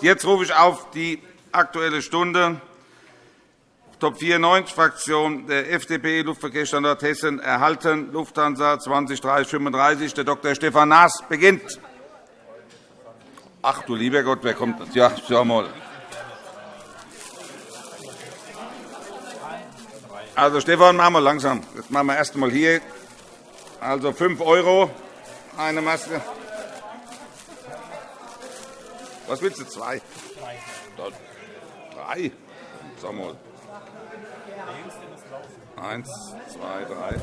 Jetzt rufe ich auf die Aktuelle Stunde. Top 94 Fraktion der FDP Luftverkehrsstandort Hessen erhalten Lufthansa 2030 Der Dr. Stefan Naas beginnt. Ach du lieber Gott, wer kommt das? Ja, schau mal. Also, Stefan, machen wir langsam. Jetzt machen wir erst einmal hier. Also 5 € eine Maske. Was willst du? Zwei? Drei. Drei? Sag mal. Eins, zwei, drei.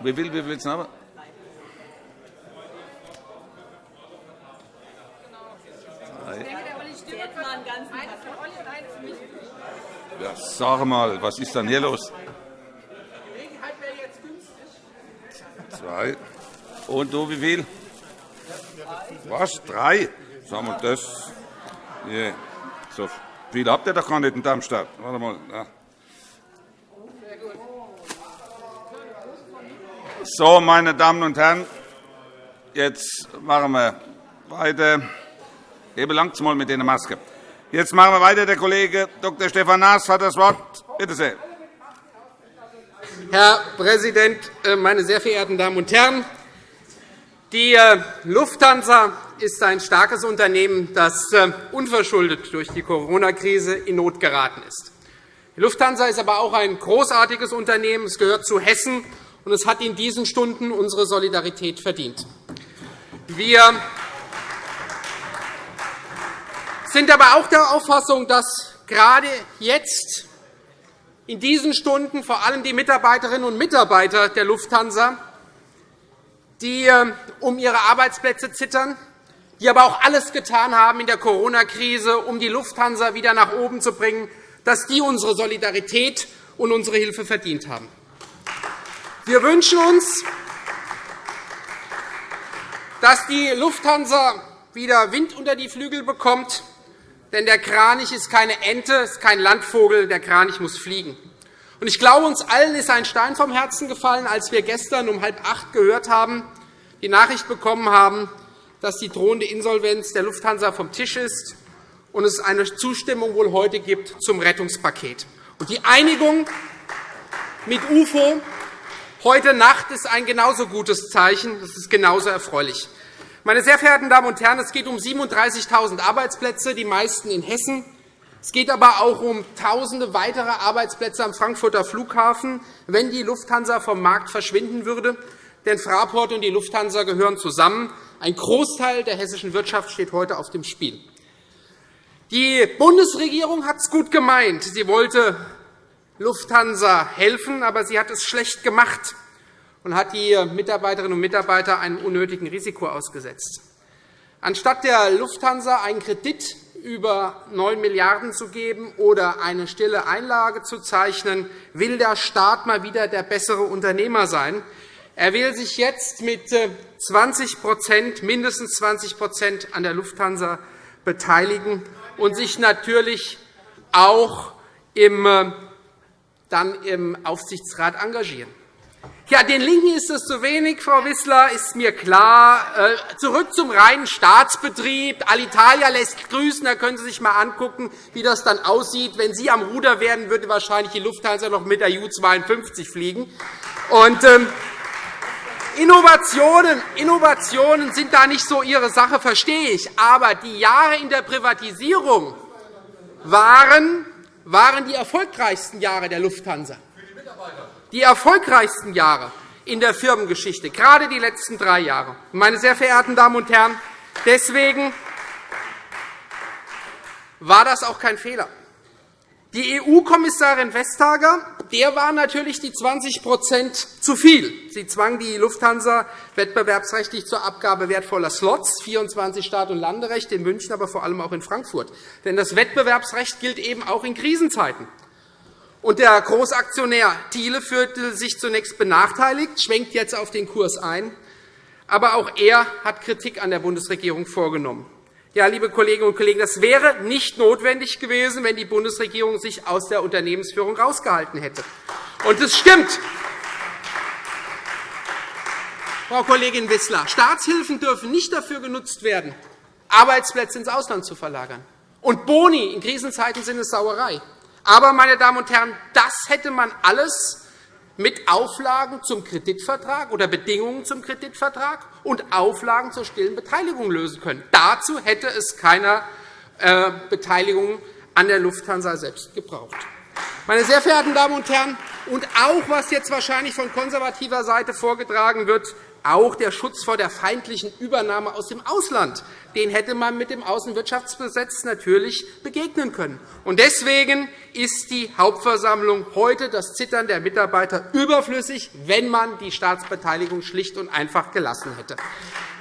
Wie viel, wie willst du haben? Ja, sag mal, was ist denn hier los? Zwei. Und du, wie viel? Was? Drei? Sagen wir das? Yeah. So viel habt ihr doch gar nicht in Darmstadt. Warte mal. Ja. So, meine Damen und Herren, jetzt machen wir weiter. Hebe langsam mal mit der Maske. Jetzt machen wir weiter. Der Kollege Dr. Stefan Naas hat das Wort. Bitte sehr. Herr Präsident, äh, meine sehr verehrten Damen und Herren! Die äh, Lufthansa ist ein starkes Unternehmen, das äh, unverschuldet durch die Corona-Krise in Not geraten ist. Die Lufthansa ist aber auch ein großartiges Unternehmen. Es gehört zu Hessen, und es hat in diesen Stunden unsere Solidarität verdient. Wir sind aber auch der Auffassung, dass gerade jetzt in diesen Stunden vor allem die Mitarbeiterinnen und Mitarbeiter der Lufthansa, die ähm, um ihre Arbeitsplätze zittern, die aber auch alles getan haben in der Corona-Krise, um die Lufthansa wieder nach oben zu bringen, dass die unsere Solidarität und unsere Hilfe verdient haben. Wir wünschen uns, dass die Lufthansa wieder Wind unter die Flügel bekommt, denn der Kranich ist keine Ente, ist kein Landvogel. Der Kranich muss fliegen. Ich glaube, uns allen ist ein Stein vom Herzen gefallen, als wir gestern um halb acht gehört haben, die Nachricht bekommen haben, dass die drohende Insolvenz der Lufthansa vom Tisch ist und es eine Zustimmung wohl heute gibt zum Rettungspaket. Die Einigung mit UFO heute Nacht ist ein genauso gutes Zeichen. Das ist genauso erfreulich. Meine sehr verehrten Damen und Herren, es geht um 37.000 Arbeitsplätze, die meisten in Hessen. Es geht aber auch um Tausende weitere Arbeitsplätze am Frankfurter Flughafen, wenn die Lufthansa vom Markt verschwinden würde. Denn Fraport und die Lufthansa gehören zusammen. Ein Großteil der hessischen Wirtschaft steht heute auf dem Spiel. Die Bundesregierung hat es gut gemeint. Sie wollte Lufthansa helfen, aber sie hat es schlecht gemacht und hat die Mitarbeiterinnen und Mitarbeiter einem unnötigen Risiko ausgesetzt. Anstatt der Lufthansa einen Kredit über 9 Milliarden € zu geben oder eine stille Einlage zu zeichnen, will der Staat mal wieder der bessere Unternehmer sein. Er will sich jetzt mit 20 mindestens 20% an der Lufthansa beteiligen und sich natürlich auch im, dann im Aufsichtsrat engagieren. Ja, den LINKEN ist es zu wenig, Frau Wissler, ist mir klar. Äh, zurück zum reinen Staatsbetrieb. Alitalia lässt grüßen. Da können Sie sich einmal angucken, wie das dann aussieht. Wenn Sie am Ruder wären, würde wahrscheinlich die Lufthansa noch mit der Ju-52 fliegen. Und, ähm, Innovationen, Innovationen sind da nicht so Ihre Sache, verstehe ich. Aber die Jahre in der Privatisierung waren, waren die erfolgreichsten Jahre der Lufthansa die erfolgreichsten Jahre in der Firmengeschichte, gerade die letzten drei Jahre. Meine sehr verehrten Damen und Herren, deswegen war das auch kein Fehler. Die EU-Kommissarin Vestager der war natürlich die 20% zu viel. Sie zwang die Lufthansa wettbewerbsrechtlich zur Abgabe wertvoller Slots, 24 Start- und Landerechte in München, aber vor allem auch in Frankfurt. Denn das Wettbewerbsrecht gilt eben auch in Krisenzeiten. Und der Großaktionär Thiele fühlte sich zunächst benachteiligt, schwenkt jetzt auf den Kurs ein. Aber auch er hat Kritik an der Bundesregierung vorgenommen. Ja, liebe Kolleginnen und Kollegen, das wäre nicht notwendig gewesen, wenn die Bundesregierung sich aus der Unternehmensführung herausgehalten hätte. Und es stimmt. Frau Kollegin Wissler, Staatshilfen dürfen nicht dafür genutzt werden, Arbeitsplätze ins Ausland zu verlagern. Und Boni in Krisenzeiten sind es Sauerei. Aber, meine Damen und Herren, das hätte man alles mit Auflagen zum Kreditvertrag oder Bedingungen zum Kreditvertrag und Auflagen zur stillen Beteiligung lösen können. Dazu hätte es keiner äh, Beteiligung an der Lufthansa selbst gebraucht. Meine sehr verehrten Damen und Herren, und auch was jetzt wahrscheinlich von konservativer Seite vorgetragen wird, auch der Schutz vor der feindlichen Übernahme aus dem Ausland, den hätte man mit dem Außenwirtschaftsgesetz natürlich begegnen können. Deswegen ist die Hauptversammlung heute das Zittern der Mitarbeiter überflüssig, wenn man die Staatsbeteiligung schlicht und einfach gelassen hätte.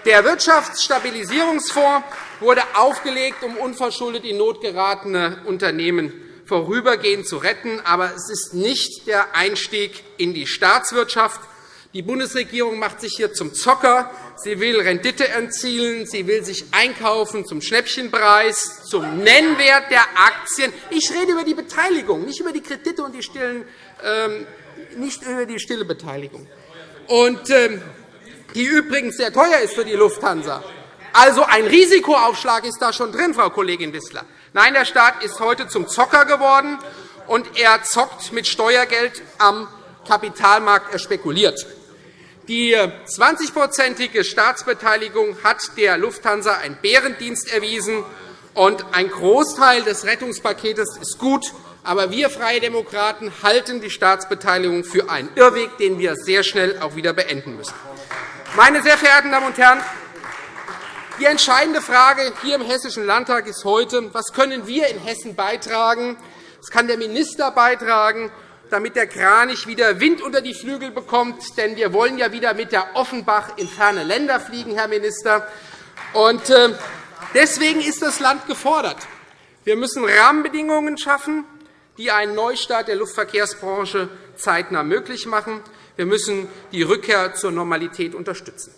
Der Wirtschaftsstabilisierungsfonds wurde aufgelegt, um unverschuldet in Not geratene Unternehmen vorübergehend zu retten. Aber es ist nicht der Einstieg in die Staatswirtschaft. Die Bundesregierung macht sich hier zum Zocker. Sie will Rendite erzielen. Sie will sich einkaufen zum Schnäppchenpreis, zum Nennwert der Aktien. Ich rede über die Beteiligung, nicht über die Kredite und die stillen, ähm, nicht über die stille Beteiligung. Und, ähm, die übrigens sehr teuer ist für die Lufthansa. Also ein Risikoaufschlag ist da schon drin, Frau Kollegin Wissler. Nein, der Staat ist heute zum Zocker geworden, und er zockt mit Steuergeld am Kapitalmarkt. Er spekuliert. Die 20-prozentige Staatsbeteiligung hat der Lufthansa einen Bärendienst erwiesen. und Ein Großteil des Rettungspakets ist gut. Aber wir Freie Demokraten halten die Staatsbeteiligung für einen Irrweg, den wir sehr schnell auch wieder beenden müssen. Meine sehr verehrten Damen und Herren, die entscheidende Frage hier im Hessischen Landtag ist heute, was können wir in Hessen beitragen, was kann der Minister beitragen, damit der Kranich wieder Wind unter die Flügel bekommt. Denn wir wollen ja wieder mit der Offenbach in ferne Länder fliegen, Herr Minister. Äh, deswegen ist das Land gefordert. Wir müssen Rahmenbedingungen schaffen, die einen Neustart der Luftverkehrsbranche zeitnah möglich machen. Wir müssen die Rückkehr zur Normalität unterstützen.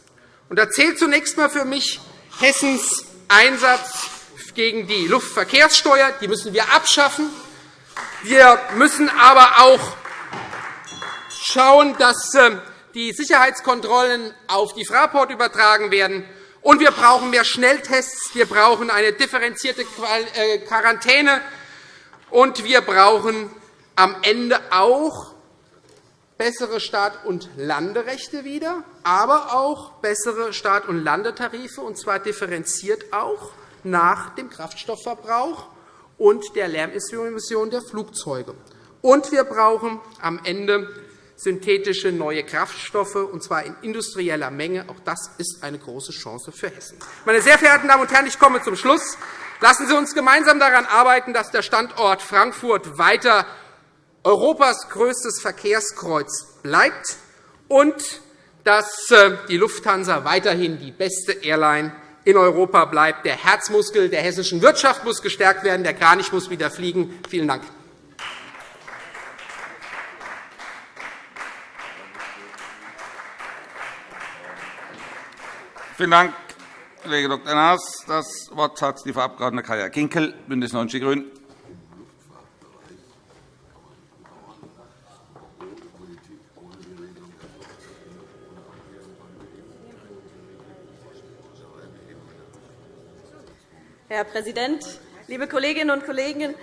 Da zählt zunächst einmal für mich Hessens Einsatz gegen die Luftverkehrssteuer. Die müssen wir abschaffen. Wir müssen aber auch schauen, dass ähm, die Sicherheitskontrollen auf die Fraport übertragen werden. Und wir brauchen mehr Schnelltests. Wir brauchen eine differenzierte äh, Quarantäne. Und wir brauchen am Ende auch bessere Start- und Landerechte wieder, aber auch bessere Start- und Landetarife, und zwar differenziert auch nach dem Kraftstoffverbrauch und der Lärmemission der Flugzeuge. Und wir brauchen am Ende synthetische neue Kraftstoffe, und zwar in industrieller Menge. Auch das ist eine große Chance für Hessen. Meine sehr verehrten Damen und Herren, ich komme zum Schluss. Lassen Sie uns gemeinsam daran arbeiten, dass der Standort Frankfurt weiter Europas größtes Verkehrskreuz bleibt und dass äh, die Lufthansa weiterhin die beste Airline in Europa bleibt. Der Herzmuskel der hessischen Wirtschaft muss gestärkt werden. Der Kranich muss wieder fliegen. Vielen Dank. Vielen Dank, Kollege Dr. Naas. Das Wort hat die Frau Abg. Kaya Kinkel, BÜNDNIS 90 die GRÜNEN. Herr Präsident, liebe Kolleginnen und Kollegen!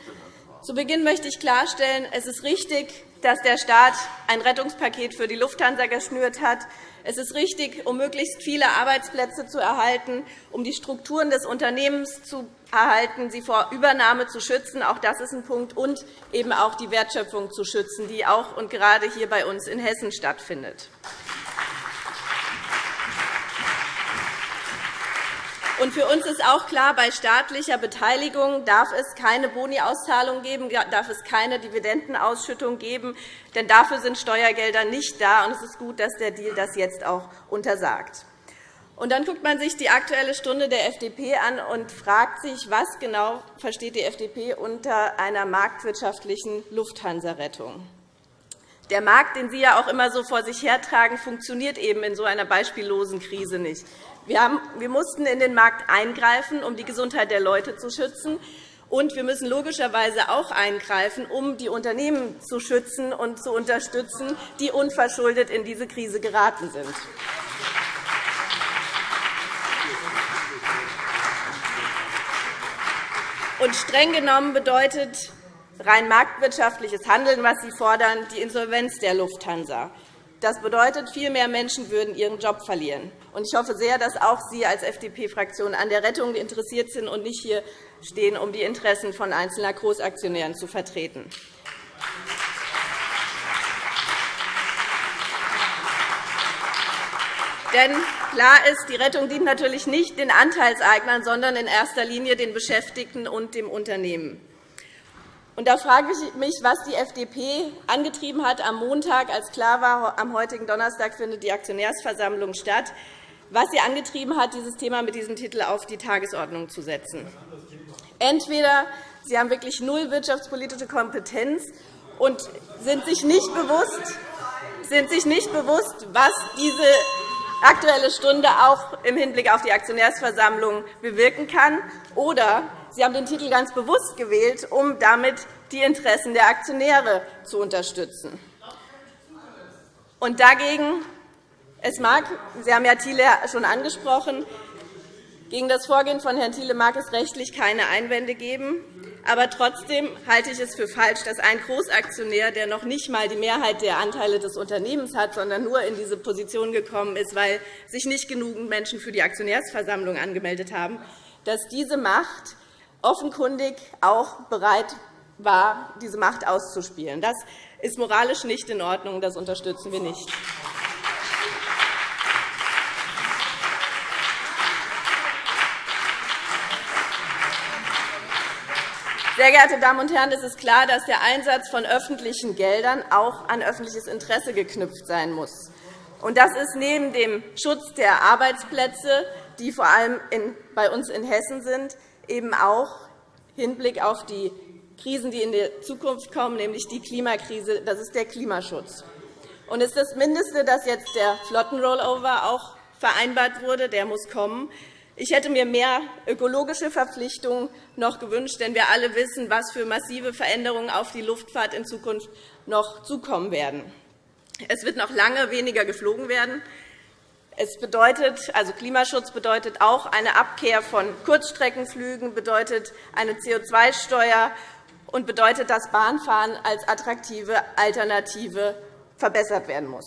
Zu Beginn möchte ich klarstellen, es ist richtig, dass der Staat ein Rettungspaket für die Lufthansa geschnürt hat. Es ist richtig, um möglichst viele Arbeitsplätze zu erhalten, um die Strukturen des Unternehmens zu erhalten, sie vor Übernahme zu schützen. Auch das ist ein Punkt. Und eben auch die Wertschöpfung zu schützen, die auch und gerade hier bei uns in Hessen stattfindet. Und für uns ist auch klar, bei staatlicher Beteiligung darf es keine Boni-Auszahlung geben, darf es keine Dividendenausschüttung geben, denn dafür sind Steuergelder nicht da. Und es ist gut, dass der Deal das jetzt auch untersagt. Und dann guckt man sich die Aktuelle Stunde der FDP an und fragt sich, was genau versteht die FDP unter einer marktwirtschaftlichen Lufthansa-Rettung. Der Markt, den Sie ja auch immer so vor sich hertragen, funktioniert eben in so einer beispiellosen Krise nicht. Wir, mussten in den Markt eingreifen, um die Gesundheit der Leute zu schützen. Und wir müssen logischerweise auch eingreifen, um die Unternehmen zu schützen und zu unterstützen, die unverschuldet in diese Krise geraten sind. Und streng genommen bedeutet rein marktwirtschaftliches Handeln, was Sie fordern, die Insolvenz der Lufthansa. Das bedeutet, viel mehr Menschen würden ihren Job verlieren. Ich hoffe sehr, dass auch Sie als FDP-Fraktion an der Rettung interessiert sind und nicht hier stehen, um die Interessen von einzelner Großaktionären zu vertreten. Denn klar ist, die Rettung dient natürlich nicht den Anteilseignern, sondern in erster Linie den Beschäftigten und dem Unternehmen. Und da frage ich mich, was die FDP angetrieben hat am Montag, als klar war, am heutigen Donnerstag findet die Aktionärsversammlung statt, was sie angetrieben hat, dieses Thema mit diesem Titel auf die Tagesordnung zu setzen. Entweder Sie haben wirklich null wirtschaftspolitische Kompetenz und sind sich nicht bewusst, sind sich nicht bewusst was diese Aktuelle Stunde auch im Hinblick auf die Aktionärsversammlung bewirken kann, oder Sie haben den Titel ganz bewusst gewählt, um damit die Interessen der Aktionäre zu unterstützen. Und dagegen, es mag, Sie haben ja Thiele schon angesprochen, gegen das Vorgehen von Herrn Thiele mag es rechtlich keine Einwände geben. Aber trotzdem halte ich es für falsch, dass ein Großaktionär, der noch nicht einmal die Mehrheit der Anteile des Unternehmens hat, sondern nur in diese Position gekommen ist, weil sich nicht genügend Menschen für die Aktionärsversammlung angemeldet haben, dass diese Macht offenkundig auch bereit war, diese Macht auszuspielen. Das ist moralisch nicht in Ordnung. Das unterstützen wir nicht. Sehr geehrte Damen und Herren, es ist klar, dass der Einsatz von öffentlichen Geldern auch an öffentliches Interesse geknüpft sein muss. Das ist neben dem Schutz der Arbeitsplätze, die vor allem bei uns in Hessen sind, eben auch Hinblick auf die Krisen, die in der Zukunft kommen, nämlich die Klimakrise. Das ist der Klimaschutz. Und es ist das Mindeste, dass jetzt der Flottenrollover auch vereinbart wurde. Der muss kommen. Ich hätte mir mehr ökologische Verpflichtungen noch gewünscht, denn wir alle wissen, was für massive Veränderungen auf die Luftfahrt in Zukunft noch zukommen werden. Es wird noch lange weniger geflogen werden. Es bedeutet, also Klimaschutz bedeutet auch eine Abkehr von Kurzstreckenflügen, bedeutet eine CO2-Steuer und bedeutet, dass Bahnfahren als attraktive Alternative verbessert werden muss.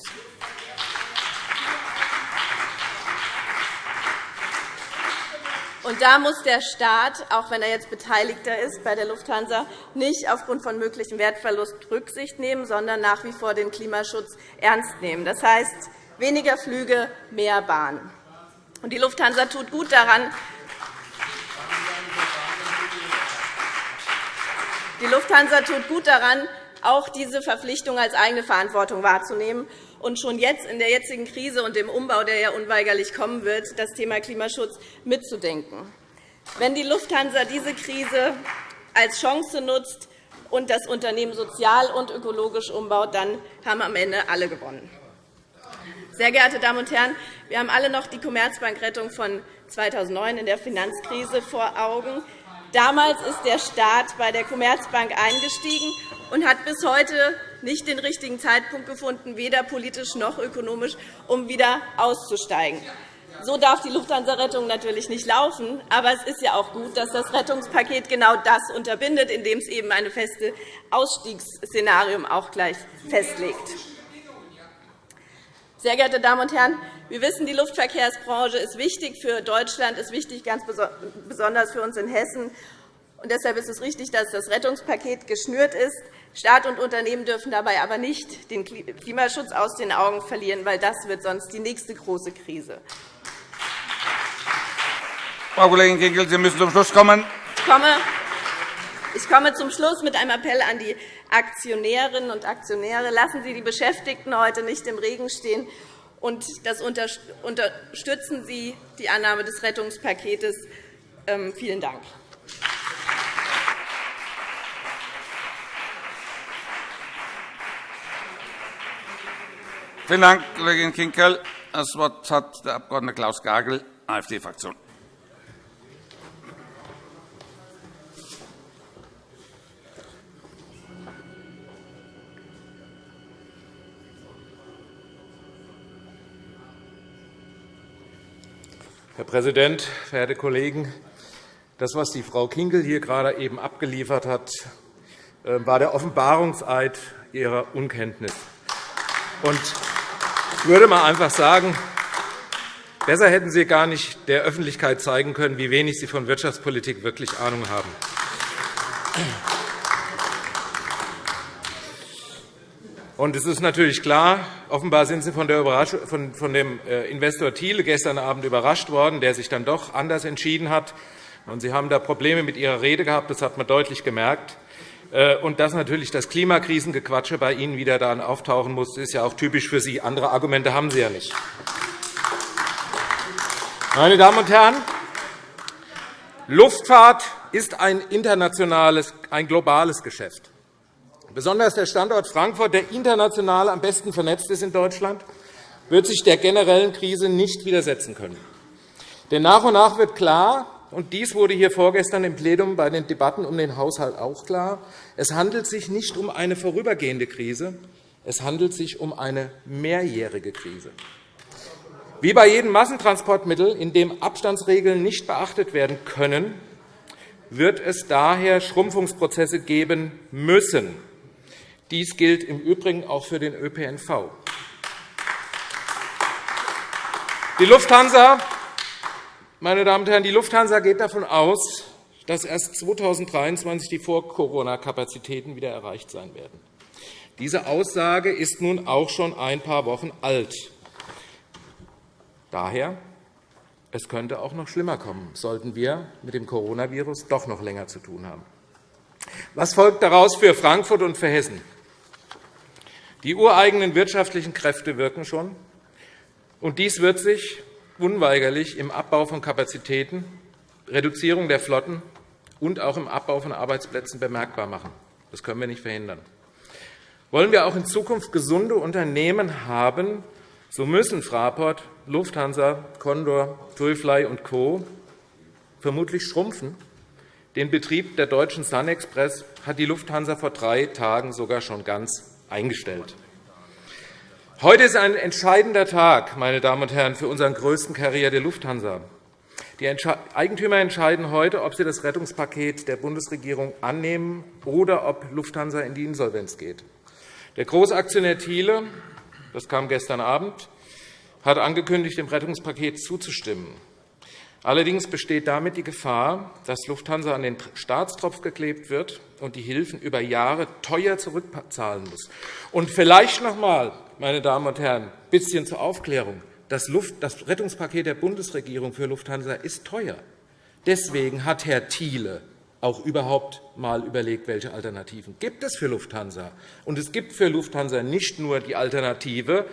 Und da muss der Staat, auch wenn er jetzt Beteiligter ist bei der Lufthansa, nicht aufgrund von möglichem Wertverlust Rücksicht nehmen, sondern nach wie vor den Klimaschutz ernst nehmen. Das heißt, weniger Flüge, mehr Bahn. Und die Lufthansa tut gut daran, die Lufthansa tut gut daran, auch diese Verpflichtung als eigene Verantwortung wahrzunehmen und schon jetzt in der jetzigen Krise und dem Umbau, der ja unweigerlich kommen wird, das Thema Klimaschutz mitzudenken. Wenn die Lufthansa diese Krise als Chance nutzt und das Unternehmen sozial und ökologisch umbaut, dann haben am Ende alle gewonnen. Sehr geehrte Damen und Herren, wir haben alle noch die Commerzbankrettung von 2009 in der Finanzkrise vor Augen. Damals ist der Staat bei der Commerzbank eingestiegen und hat bis heute nicht den richtigen Zeitpunkt gefunden, weder politisch noch ökonomisch, um wieder auszusteigen. So darf die Lufthansa-Rettung natürlich nicht laufen. Aber es ist ja auch gut, dass das Rettungspaket genau das unterbindet, indem es eben ein festes Ausstiegsszenarium auch gleich festlegt. Sehr geehrte Damen und Herren, wir wissen, die Luftverkehrsbranche ist wichtig für Deutschland, ist wichtig ganz besonders für uns in Hessen. Und deshalb ist es richtig, dass das Rettungspaket geschnürt ist. Staat und Unternehmen dürfen dabei aber nicht den Klimaschutz aus den Augen verlieren, weil das wird sonst die nächste große Krise. Frau Kollegin Kinkel, Sie müssen zum Schluss kommen. Ich komme zum Schluss mit einem Appell an die Aktionärinnen und Aktionäre. Lassen Sie die Beschäftigten heute nicht im Regen stehen. Und das unterstützen Sie die Annahme des Rettungspakets. Ähm, vielen Dank. Vielen Dank, Kollegin Kinkel. Das Wort hat der Abg. Klaus Gagel, AfD-Fraktion. Herr Präsident, verehrte Kollegen! Das, was die Frau Kinkel hier gerade eben abgeliefert hat, äh, war der Offenbarungseid ihrer Unkenntnis. Ich würde mal einfach sagen, besser hätten Sie gar nicht der Öffentlichkeit zeigen können, wie wenig Sie von Wirtschaftspolitik wirklich Ahnung haben. Und es ist natürlich klar, offenbar sind Sie von, von dem äh, Investor Thiele gestern Abend überrascht worden, der sich dann doch anders entschieden hat. Und Sie haben da Probleme mit Ihrer Rede gehabt, das hat man deutlich gemerkt. Äh, und dass natürlich das Klimakrisengequatsche bei Ihnen wieder dann auftauchen muss, ist ja auch typisch für Sie. Andere Argumente haben Sie ja nicht. Meine Damen und Herren, Luftfahrt ist ein internationales, ein globales Geschäft. Besonders der Standort Frankfurt, der international am besten vernetzt ist in Deutschland, wird sich der generellen Krise nicht widersetzen können. Denn nach und nach wird klar, und dies wurde hier vorgestern im Plenum bei den Debatten um den Haushalt auch klar, es handelt sich nicht um eine vorübergehende Krise, es handelt sich um eine mehrjährige Krise. Wie bei jedem Massentransportmittel, in dem Abstandsregeln nicht beachtet werden können, wird es daher Schrumpfungsprozesse geben müssen. Dies gilt im Übrigen auch für den ÖPNV. Die Lufthansa, meine Damen und Herren, die Lufthansa geht davon aus, dass erst 2023 die Vor-Corona-Kapazitäten wieder erreicht sein werden. Diese Aussage ist nun auch schon ein paar Wochen alt. Daher, es könnte auch noch schlimmer kommen, sollten wir mit dem Coronavirus doch noch länger zu tun haben. Was folgt daraus für Frankfurt und für Hessen? Die ureigenen wirtschaftlichen Kräfte wirken schon, und dies wird sich unweigerlich im Abbau von Kapazitäten, Reduzierung der Flotten und auch im Abbau von Arbeitsplätzen bemerkbar machen. Das können wir nicht verhindern. Wollen wir auch in Zukunft gesunde Unternehmen haben, so müssen Fraport, Lufthansa, Condor, TUI und Co. vermutlich schrumpfen. Den Betrieb der deutschen SunExpress hat die Lufthansa vor drei Tagen sogar schon ganz eingestellt. Heute ist ein entscheidender Tag, meine Damen und Herren, für unseren größten Karriere der Lufthansa. Die Eigentümer entscheiden heute, ob sie das Rettungspaket der Bundesregierung annehmen oder ob Lufthansa in die Insolvenz geht. Der Großaktionär Thiele, das kam gestern Abend, hat angekündigt, dem Rettungspaket zuzustimmen. Allerdings besteht damit die Gefahr, dass Lufthansa an den Staatstropf geklebt wird und die Hilfen über Jahre teuer zurückzahlen muss. Und vielleicht noch einmal, meine Damen und Herren, ein bisschen zur Aufklärung. Das, Rettungspaket der Bundesregierung für Lufthansa ist teuer. Deswegen hat Herr Thiele auch überhaupt einmal überlegt, welche Alternativen gibt es für Lufthansa. Und es gibt für Lufthansa nicht nur die Alternative,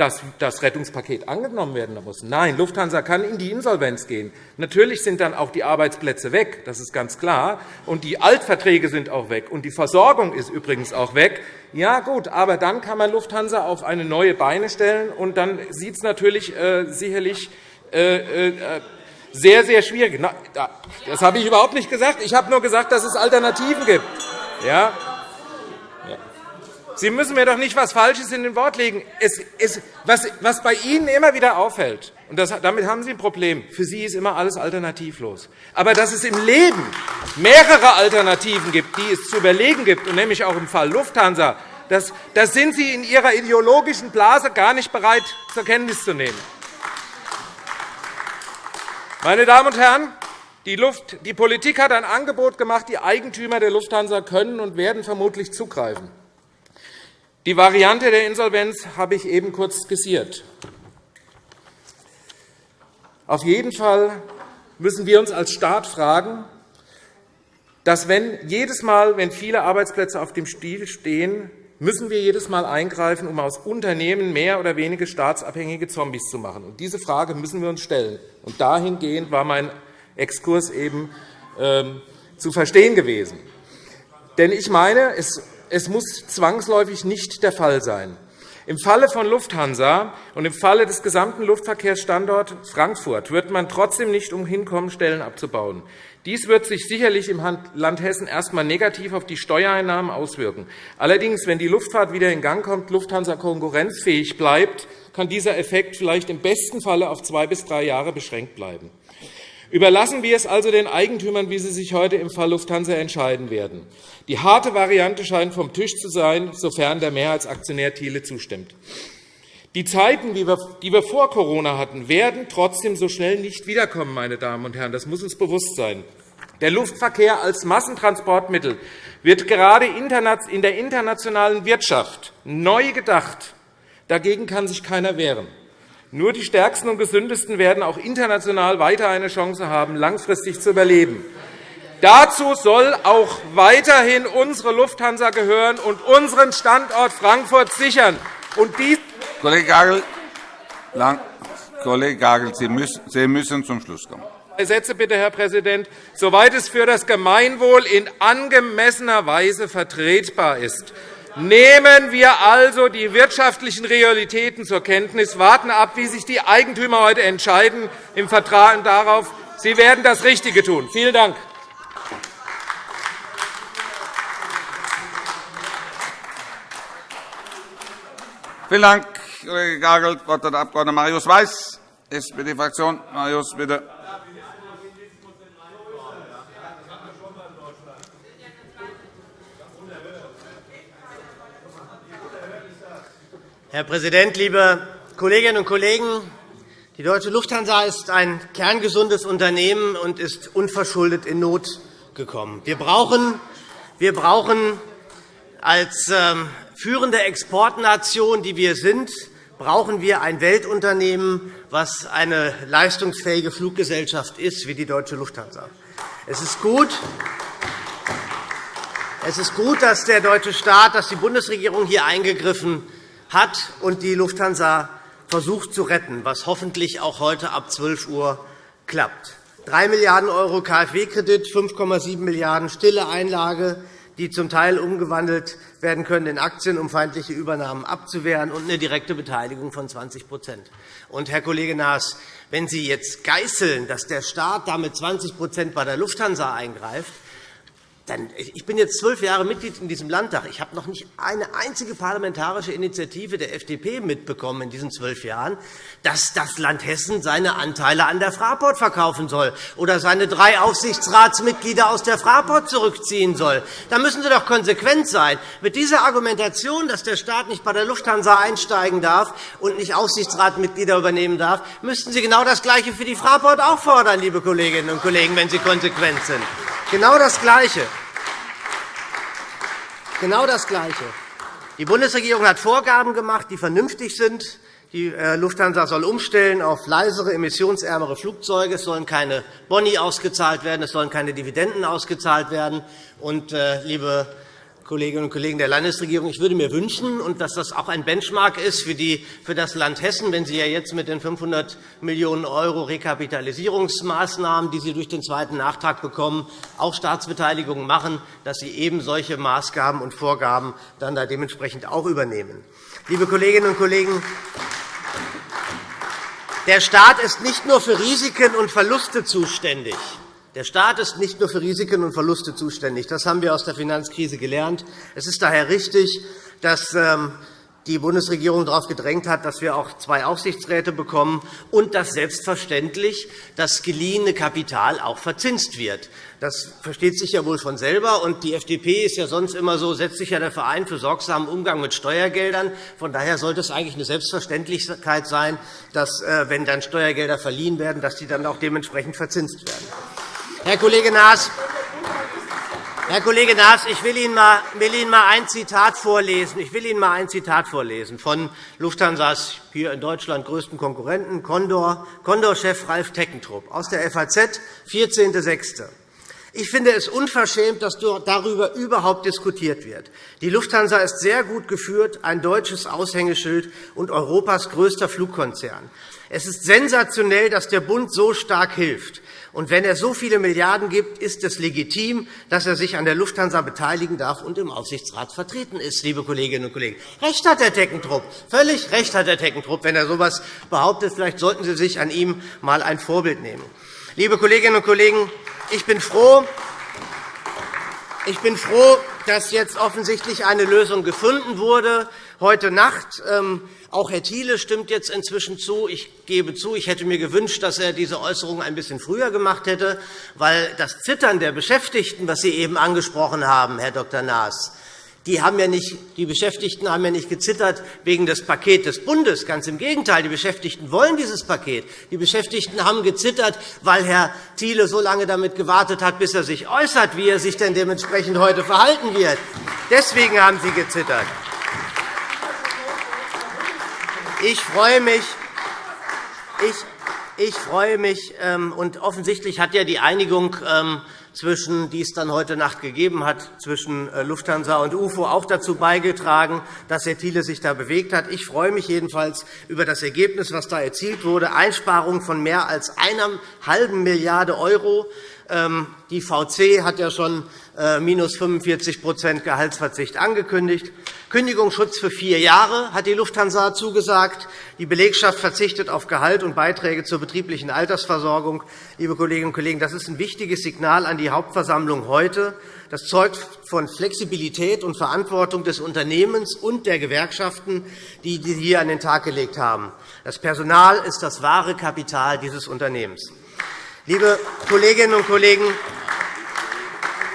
dass das Rettungspaket angenommen werden muss. Nein, Lufthansa kann in die Insolvenz gehen. Natürlich sind dann auch die Arbeitsplätze weg, das ist ganz klar, und die Altverträge sind auch weg, und die Versorgung ist übrigens auch weg. Ja, gut, aber dann kann man Lufthansa auf eine neue Beine stellen, und dann sieht es natürlich äh, sicherlich äh, äh, sehr, sehr schwierig. Das habe ich überhaupt nicht gesagt. Ich habe nur gesagt, dass es Alternativen gibt. Ja, Sie müssen mir doch nicht etwas Falsches in den Wort legen. Es, es, was, was, bei Ihnen immer wieder auffällt, und das, damit haben Sie ein Problem, für Sie ist immer alles alternativlos. Aber dass es im Leben mehrere Alternativen gibt, die es zu überlegen gibt, und nämlich auch im Fall Lufthansa, das, das sind Sie in Ihrer ideologischen Blase gar nicht bereit, zur Kenntnis zu nehmen. Meine Damen und Herren, die, Luft, die Politik hat ein Angebot gemacht. Die Eigentümer der Lufthansa können und werden vermutlich zugreifen. Die Variante der Insolvenz habe ich eben kurz skizziert. Auf jeden Fall müssen wir uns als Staat fragen, dass wenn jedes Mal, wenn viele Arbeitsplätze auf dem Stiel stehen, müssen wir jedes Mal eingreifen, um aus Unternehmen mehr oder weniger staatsabhängige Zombies zu machen. Und diese Frage müssen wir uns stellen. Und dahingehend war mein Exkurs eben ähm, zu verstehen gewesen. Denn ich meine, es es muss zwangsläufig nicht der Fall sein. Im Falle von Lufthansa und im Falle des gesamten Luftverkehrsstandorts Frankfurt wird man trotzdem nicht umhin kommen, Stellen abzubauen. Dies wird sich sicherlich im Land Hessen erst einmal negativ auf die Steuereinnahmen auswirken. Allerdings, wenn die Luftfahrt wieder in Gang kommt, Lufthansa konkurrenzfähig bleibt, kann dieser Effekt vielleicht im besten Falle auf zwei bis drei Jahre beschränkt bleiben. Überlassen wir es also den Eigentümern, wie sie sich heute im Fall Lufthansa entscheiden werden. Die harte Variante scheint vom Tisch zu sein, sofern der Mehrheitsaktionär Thiele zustimmt. Die Zeiten, die wir vor Corona hatten, werden trotzdem so schnell nicht wiederkommen. Meine Damen und Herren. Das muss uns bewusst sein. Der Luftverkehr als Massentransportmittel wird gerade in der internationalen Wirtschaft neu gedacht. Dagegen kann sich keiner wehren. Nur die Stärksten und Gesündesten werden auch international weiter eine Chance haben, langfristig zu überleben. Dazu soll auch weiterhin unsere Lufthansa gehören und unseren Standort Frankfurt sichern. Und dies Kollege Gagel, lang, Kollege Gagel Sie, müssen, Sie müssen zum Schluss kommen. Sätze bitte, Herr Präsident, soweit es für das Gemeinwohl in angemessener Weise vertretbar ist. Nehmen wir also die wirtschaftlichen Realitäten zur Kenntnis, warten ab, wie sich die Eigentümer heute entscheiden im Vertrauen darauf. Sie werden das Richtige tun. Vielen Dank. Vielen Dank, Kollege Gagel. Das Wort hat der Abg. Marius Weiß, SPD-Fraktion. Marius, bitte. Herr Präsident, liebe Kolleginnen und Kollegen! Die Deutsche Lufthansa ist ein kerngesundes Unternehmen und ist unverschuldet in Not gekommen. Wir brauchen, wir brauchen als ähm, führende Exportnation, die wir sind, brauchen wir ein Weltunternehmen, das eine leistungsfähige Fluggesellschaft ist, wie die Deutsche Lufthansa. Es ist gut, es ist gut, dass der deutsche Staat, dass die Bundesregierung hier eingegriffen hat und die Lufthansa versucht zu retten, was hoffentlich auch heute ab 12 Uhr klappt. 3 Milliarden € KfW-Kredit, 5,7 Milliarden € stille Einlage, die zum Teil umgewandelt werden können in Aktien, um feindliche Übernahmen abzuwehren, und eine direkte Beteiligung von 20 Und, Herr Kollege Naas, wenn Sie jetzt geißeln, dass der Staat damit 20% bei der Lufthansa eingreift, dann, ich bin jetzt zwölf Jahre Mitglied in diesem Landtag. Ich habe noch nicht eine einzige parlamentarische Initiative der FDP mitbekommen in diesen zwölf Jahren, dass das Land Hessen seine Anteile an der Fraport verkaufen soll oder seine drei Aufsichtsratsmitglieder aus der Fraport zurückziehen soll. Da müssen Sie doch konsequent sein. Mit dieser Argumentation, dass der Staat nicht bei der Lufthansa einsteigen darf und nicht Aufsichtsratsmitglieder übernehmen darf, müssten Sie genau das Gleiche für die Fraport auch fordern, liebe Kolleginnen und Kollegen, wenn Sie konsequent sind. Genau das Gleiche. Genau das Gleiche. Die Bundesregierung hat Vorgaben gemacht, die vernünftig sind. Die äh, Lufthansa soll umstellen auf leisere, emissionsärmere Flugzeuge. Es sollen keine Boni ausgezahlt werden, es sollen keine Dividenden ausgezahlt werden. Und, äh, liebe Kolleginnen und Kollegen der Landesregierung. Ich würde mir wünschen, und dass das auch ein Benchmark ist für, die, für das Land Hessen, wenn Sie ja jetzt mit den 500 Millionen € Rekapitalisierungsmaßnahmen, die Sie durch den zweiten Nachtrag bekommen, auch Staatsbeteiligungen machen, dass Sie eben solche Maßgaben und Vorgaben dann da dementsprechend auch übernehmen. Liebe Kolleginnen und Kollegen, der Staat ist nicht nur für Risiken und Verluste zuständig. Der Staat ist nicht nur für Risiken und Verluste zuständig. Das haben wir aus der Finanzkrise gelernt. Es ist daher richtig, dass ähm, die Bundesregierung darauf gedrängt hat, dass wir auch zwei Aufsichtsräte bekommen und dass selbstverständlich das geliehene Kapital auch verzinst wird. Das versteht sich ja wohl von selber. Und die FDP ist ja sonst immer so, setzt sich ja der Verein für sorgsamen Umgang mit Steuergeldern. Von daher sollte es eigentlich eine Selbstverständlichkeit sein, dass, äh, wenn dann Steuergelder verliehen werden, dass die dann auch dementsprechend verzinst werden. Herr Kollege Naas, Herr Kollege Naas, ich will Ihnen mal, ein Zitat vorlesen. Ich will Ihnen mal ein Zitat vorlesen von Lufthansas hier in Deutschland größten Konkurrenten Condor-Chef Ralf Teckentrupp aus der FAZ, 14.06. Ich finde es unverschämt, dass darüber überhaupt diskutiert wird. Die Lufthansa ist sehr gut geführt, ein deutsches Aushängeschild und Europas größter Flugkonzern. Es ist sensationell, dass der Bund so stark hilft. Und wenn er so viele Milliarden gibt, ist es legitim, dass er sich an der Lufthansa beteiligen darf und im Aufsichtsrat vertreten ist, liebe Kolleginnen und Kollegen. Recht hat der Teckentrupp, völlig recht hat der Teckentrupp, wenn er so etwas behauptet. Vielleicht sollten Sie sich an ihm einmal ein Vorbild nehmen. Liebe Kolleginnen und Kollegen, ich bin froh, ich bin froh dass jetzt offensichtlich eine Lösung gefunden wurde. Heute Nacht ähm, auch Herr Thiele stimmt jetzt inzwischen zu. Ich gebe zu, ich hätte mir gewünscht, dass er diese Äußerung ein bisschen früher gemacht hätte, weil das Zittern der Beschäftigten, was Sie eben angesprochen haben, Herr Dr. Naas, die, haben ja nicht, die Beschäftigten haben ja nicht gezittert wegen des Pakets des Bundes. Ganz im Gegenteil. Die Beschäftigten wollen dieses Paket. Die Beschäftigten haben gezittert, weil Herr Thiele so lange damit gewartet hat, bis er sich äußert, wie er sich denn dementsprechend heute verhalten wird. Deswegen haben sie gezittert. Ich freue mich, ich, ich freue mich, ähm, und offensichtlich hat ja die Einigung, ähm, zwischen, die es dann heute Nacht gegeben hat, zwischen äh, Lufthansa und UFO auch dazu beigetragen, dass Herr Thiele sich da bewegt hat. Ich freue mich jedenfalls über das Ergebnis, was da erzielt wurde, Einsparungen von mehr als einer halben Milliarde €. Ähm, die VC hat ja schon minus 45% Gehaltsverzicht angekündigt. Kündigungsschutz für vier Jahre hat die Lufthansa zugesagt. Die Belegschaft verzichtet auf Gehalt und Beiträge zur betrieblichen Altersversorgung. Liebe Kolleginnen und Kollegen, das ist ein wichtiges Signal an die Hauptversammlung heute. Das zeugt von Flexibilität und Verantwortung des Unternehmens und der Gewerkschaften, die Sie hier an den Tag gelegt haben. Das Personal ist das wahre Kapital dieses Unternehmens. Liebe Kolleginnen und Kollegen,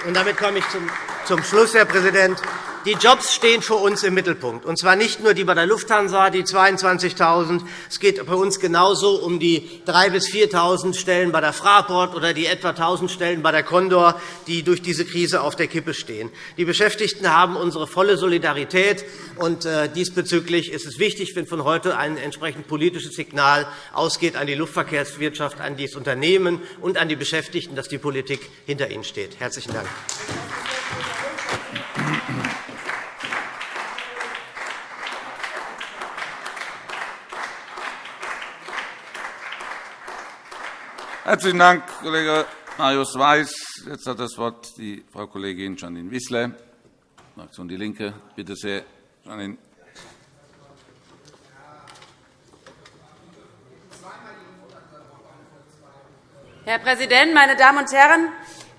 und damit komme ich zum Schluss, Herr Präsident. Die Jobs stehen für uns im Mittelpunkt, und zwar nicht nur die bei der Lufthansa, die 22.000. Es geht bei uns genauso um die 3.000 bis 4.000 Stellen bei der Fraport oder die etwa 1.000 Stellen bei der Condor, die durch diese Krise auf der Kippe stehen. Die Beschäftigten haben unsere volle Solidarität. und äh, Diesbezüglich ist es wichtig, wenn von heute ein entsprechend politisches Signal ausgeht an die Luftverkehrswirtschaft, an das Unternehmen und an die Beschäftigten, dass die Politik hinter ihnen steht. – Herzlichen Dank. Herzlichen Dank, Kollege Marius Weiß. Jetzt hat das Wort die Frau Kollegin Janine Wissler, Fraktion DIE LINKE. Bitte sehr, Janine. Herr Präsident, meine Damen und Herren!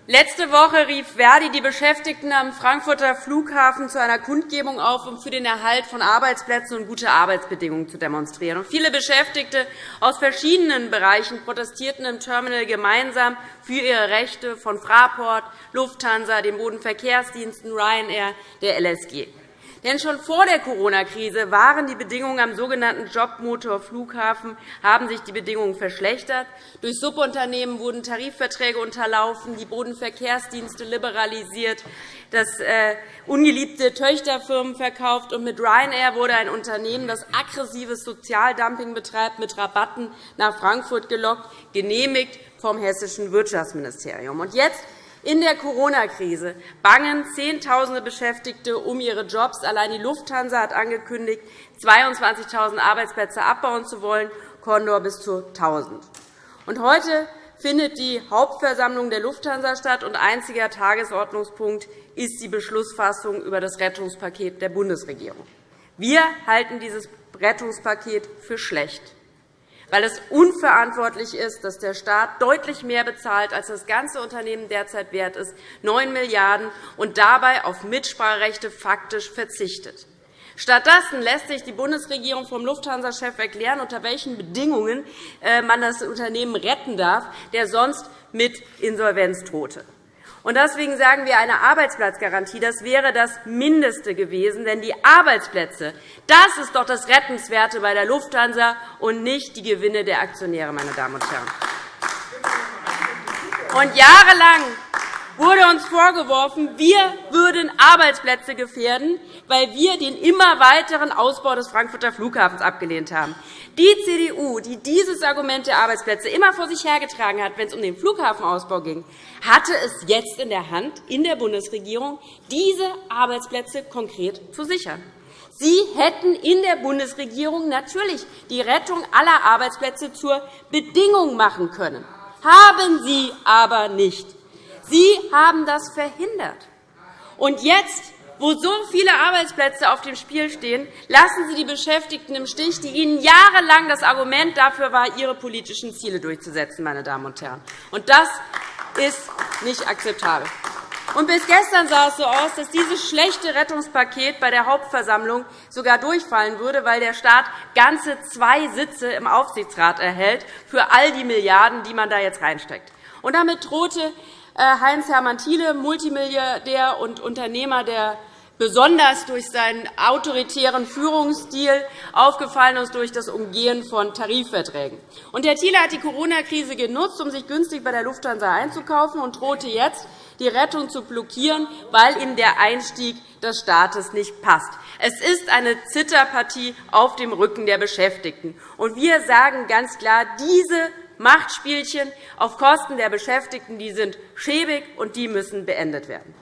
Letzte Woche rief Verdi die Beschäftigten am Frankfurter Flughafen zu einer Kundgebung auf, um für den Erhalt von Arbeitsplätzen und gute Arbeitsbedingungen zu demonstrieren. Viele Beschäftigte aus verschiedenen Bereichen protestierten im Terminal gemeinsam für ihre Rechte von Fraport, Lufthansa, den Bodenverkehrsdiensten Ryanair, der LSG. Denn schon vor der Corona-Krise waren die Bedingungen am sogenannten Jobmotor Flughafen, haben sich die Bedingungen verschlechtert. Durch Subunternehmen wurden Tarifverträge unterlaufen, die Bodenverkehrsdienste liberalisiert, das äh, ungeliebte Töchterfirmen verkauft, und mit Ryanair wurde ein Unternehmen, das aggressives Sozialdumping betreibt, mit Rabatten nach Frankfurt gelockt, genehmigt vom hessischen Wirtschaftsministerium. Und jetzt in der Corona-Krise bangen Zehntausende Beschäftigte um ihre Jobs. Allein die Lufthansa hat angekündigt, 22.000 Arbeitsplätze abbauen zu wollen, Condor bis zu 1.000. heute findet die Hauptversammlung der Lufthansa statt, und einziger Tagesordnungspunkt ist die Beschlussfassung über das Rettungspaket der Bundesregierung. Wir halten dieses Rettungspaket für schlecht weil es unverantwortlich ist, dass der Staat deutlich mehr bezahlt, als das ganze Unternehmen derzeit wert ist, 9 Milliarden €, und dabei auf Mitspracherechte faktisch verzichtet. Stattdessen lässt sich die Bundesregierung vom Lufthansa-Chef erklären, unter welchen Bedingungen äh, man das Unternehmen retten darf, der sonst mit Insolvenz drohte. Deswegen sagen wir, eine Arbeitsplatzgarantie das wäre das Mindeste gewesen. Denn die Arbeitsplätze das ist doch das Rettenswerte bei der Lufthansa und nicht die Gewinne der Aktionäre. Meine Damen und Herren. Und jahrelang wurde uns vorgeworfen, wir würden Arbeitsplätze gefährden, weil wir den immer weiteren Ausbau des Frankfurter Flughafens abgelehnt haben. Die CDU, die dieses Argument der Arbeitsplätze immer vor sich hergetragen hat, wenn es um den Flughafenausbau ging, hatte es jetzt in der Hand, in der Bundesregierung, diese Arbeitsplätze konkret zu sichern. Sie hätten in der Bundesregierung natürlich die Rettung aller Arbeitsplätze zur Bedingung machen können, haben Sie aber nicht. Sie haben das verhindert. Und jetzt, wo so viele Arbeitsplätze auf dem Spiel stehen, lassen Sie die Beschäftigten im Stich, die Ihnen jahrelang das Argument dafür war, Ihre politischen Ziele durchzusetzen. Meine Damen und Herren. Und das ist nicht akzeptabel. Und bis gestern sah es so aus, dass dieses schlechte Rettungspaket bei der Hauptversammlung sogar durchfallen würde, weil der Staat ganze zwei Sitze im Aufsichtsrat erhält für all die Milliarden, die man da jetzt reinsteckt. Und damit drohte äh, Heinz-Hermann Thiele, Multimilliardär und Unternehmer der besonders durch seinen autoritären Führungsstil aufgefallen ist durch das Umgehen von Tarifverträgen. Und Herr Thiele hat die Corona-Krise genutzt, um sich günstig bei der Lufthansa einzukaufen und drohte jetzt, die Rettung zu blockieren, weil ihm der Einstieg des Staates nicht passt. Es ist eine Zitterpartie auf dem Rücken der Beschäftigten. Und wir sagen ganz klar, diese Machtspielchen auf Kosten der Beschäftigten die sind schäbig, und die müssen beendet werden.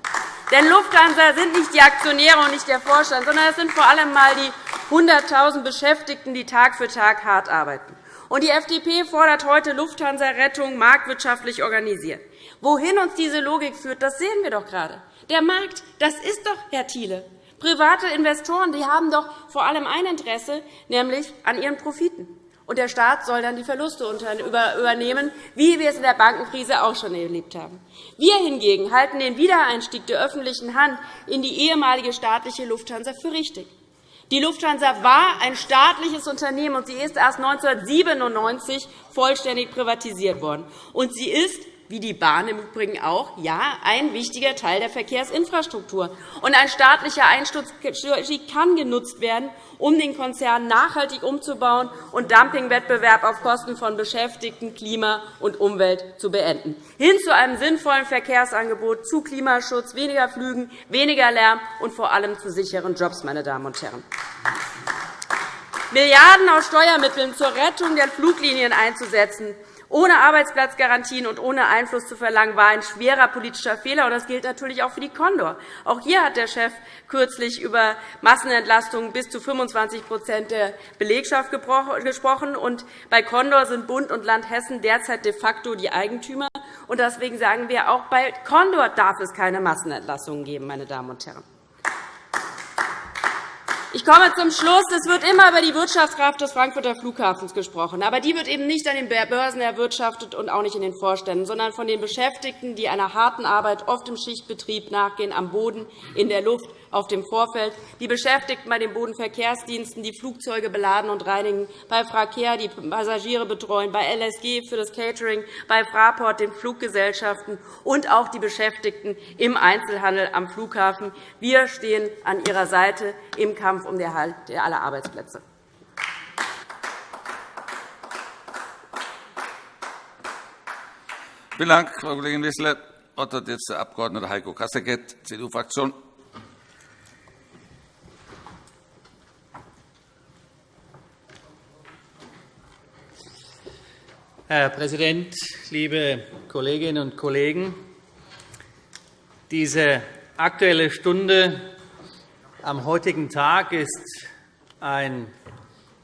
Denn Lufthansa sind nicht die Aktionäre und nicht der Vorstand, sondern es sind vor allem einmal die 100.000 Beschäftigten, die Tag für Tag hart arbeiten. Und die FDP fordert heute Lufthansa-Rettung marktwirtschaftlich organisiert. Wohin uns diese Logik führt, das sehen wir doch gerade. Der Markt, das ist doch, Herr Thiele. Private Investoren die haben doch vor allem ein Interesse, nämlich an ihren Profiten und der Staat soll dann die Verluste übernehmen, wie wir es in der Bankenkrise auch schon erlebt haben. Wir hingegen halten den Wiedereinstieg der öffentlichen Hand in die ehemalige staatliche Lufthansa für richtig. Die Lufthansa war ein staatliches Unternehmen, und sie ist erst 1997 vollständig privatisiert worden. Und sie ist wie die Bahn im Übrigen auch, ja, ein wichtiger Teil der Verkehrsinfrastruktur. Und ein staatlicher Einsturz kann genutzt werden, um den Konzern nachhaltig umzubauen und Dumpingwettbewerb auf Kosten von Beschäftigten, Klima und Umwelt zu beenden, hin zu einem sinnvollen Verkehrsangebot, zu Klimaschutz, weniger Flügen, weniger Lärm und vor allem zu sicheren Jobs. Meine Damen und Herren. Milliarden aus Steuermitteln zur Rettung der Fluglinien einzusetzen, ohne Arbeitsplatzgarantien und ohne Einfluss zu verlangen, war ein schwerer politischer Fehler. Das gilt natürlich auch für die Condor. Auch hier hat der Chef kürzlich über Massenentlastungen bis zu 25% der Belegschaft gesprochen. bei Condor sind Bund und Land Hessen derzeit de facto die Eigentümer. Deswegen sagen wir, auch bei Condor darf es keine Massenentlastungen geben. Meine Damen und Herren. Ich komme zum Schluss. Es wird immer über die Wirtschaftskraft des Frankfurter Flughafens gesprochen. Aber die wird eben nicht an den Börsen erwirtschaftet und auch nicht in den Vorständen, sondern von den Beschäftigten, die einer harten Arbeit oft im Schichtbetrieb nachgehen, am Boden, in der Luft auf dem Vorfeld, die Beschäftigten bei den Bodenverkehrsdiensten, die Flugzeuge beladen und reinigen, bei Fracare, die Passagiere betreuen, bei LSG für das Catering, bei Fraport, den Fluggesellschaften und auch die Beschäftigten im Einzelhandel am Flughafen. Wir stehen an ihrer Seite im Kampf um den Erhalt aller Arbeitsplätze. Vielen Dank, Frau Kollegin Wissler. Das Wort hat jetzt der Abg. Heiko Kasseckert, CDU-Fraktion. Herr Präsident, liebe Kolleginnen und Kollegen! Diese Aktuelle Stunde am heutigen Tag ist ein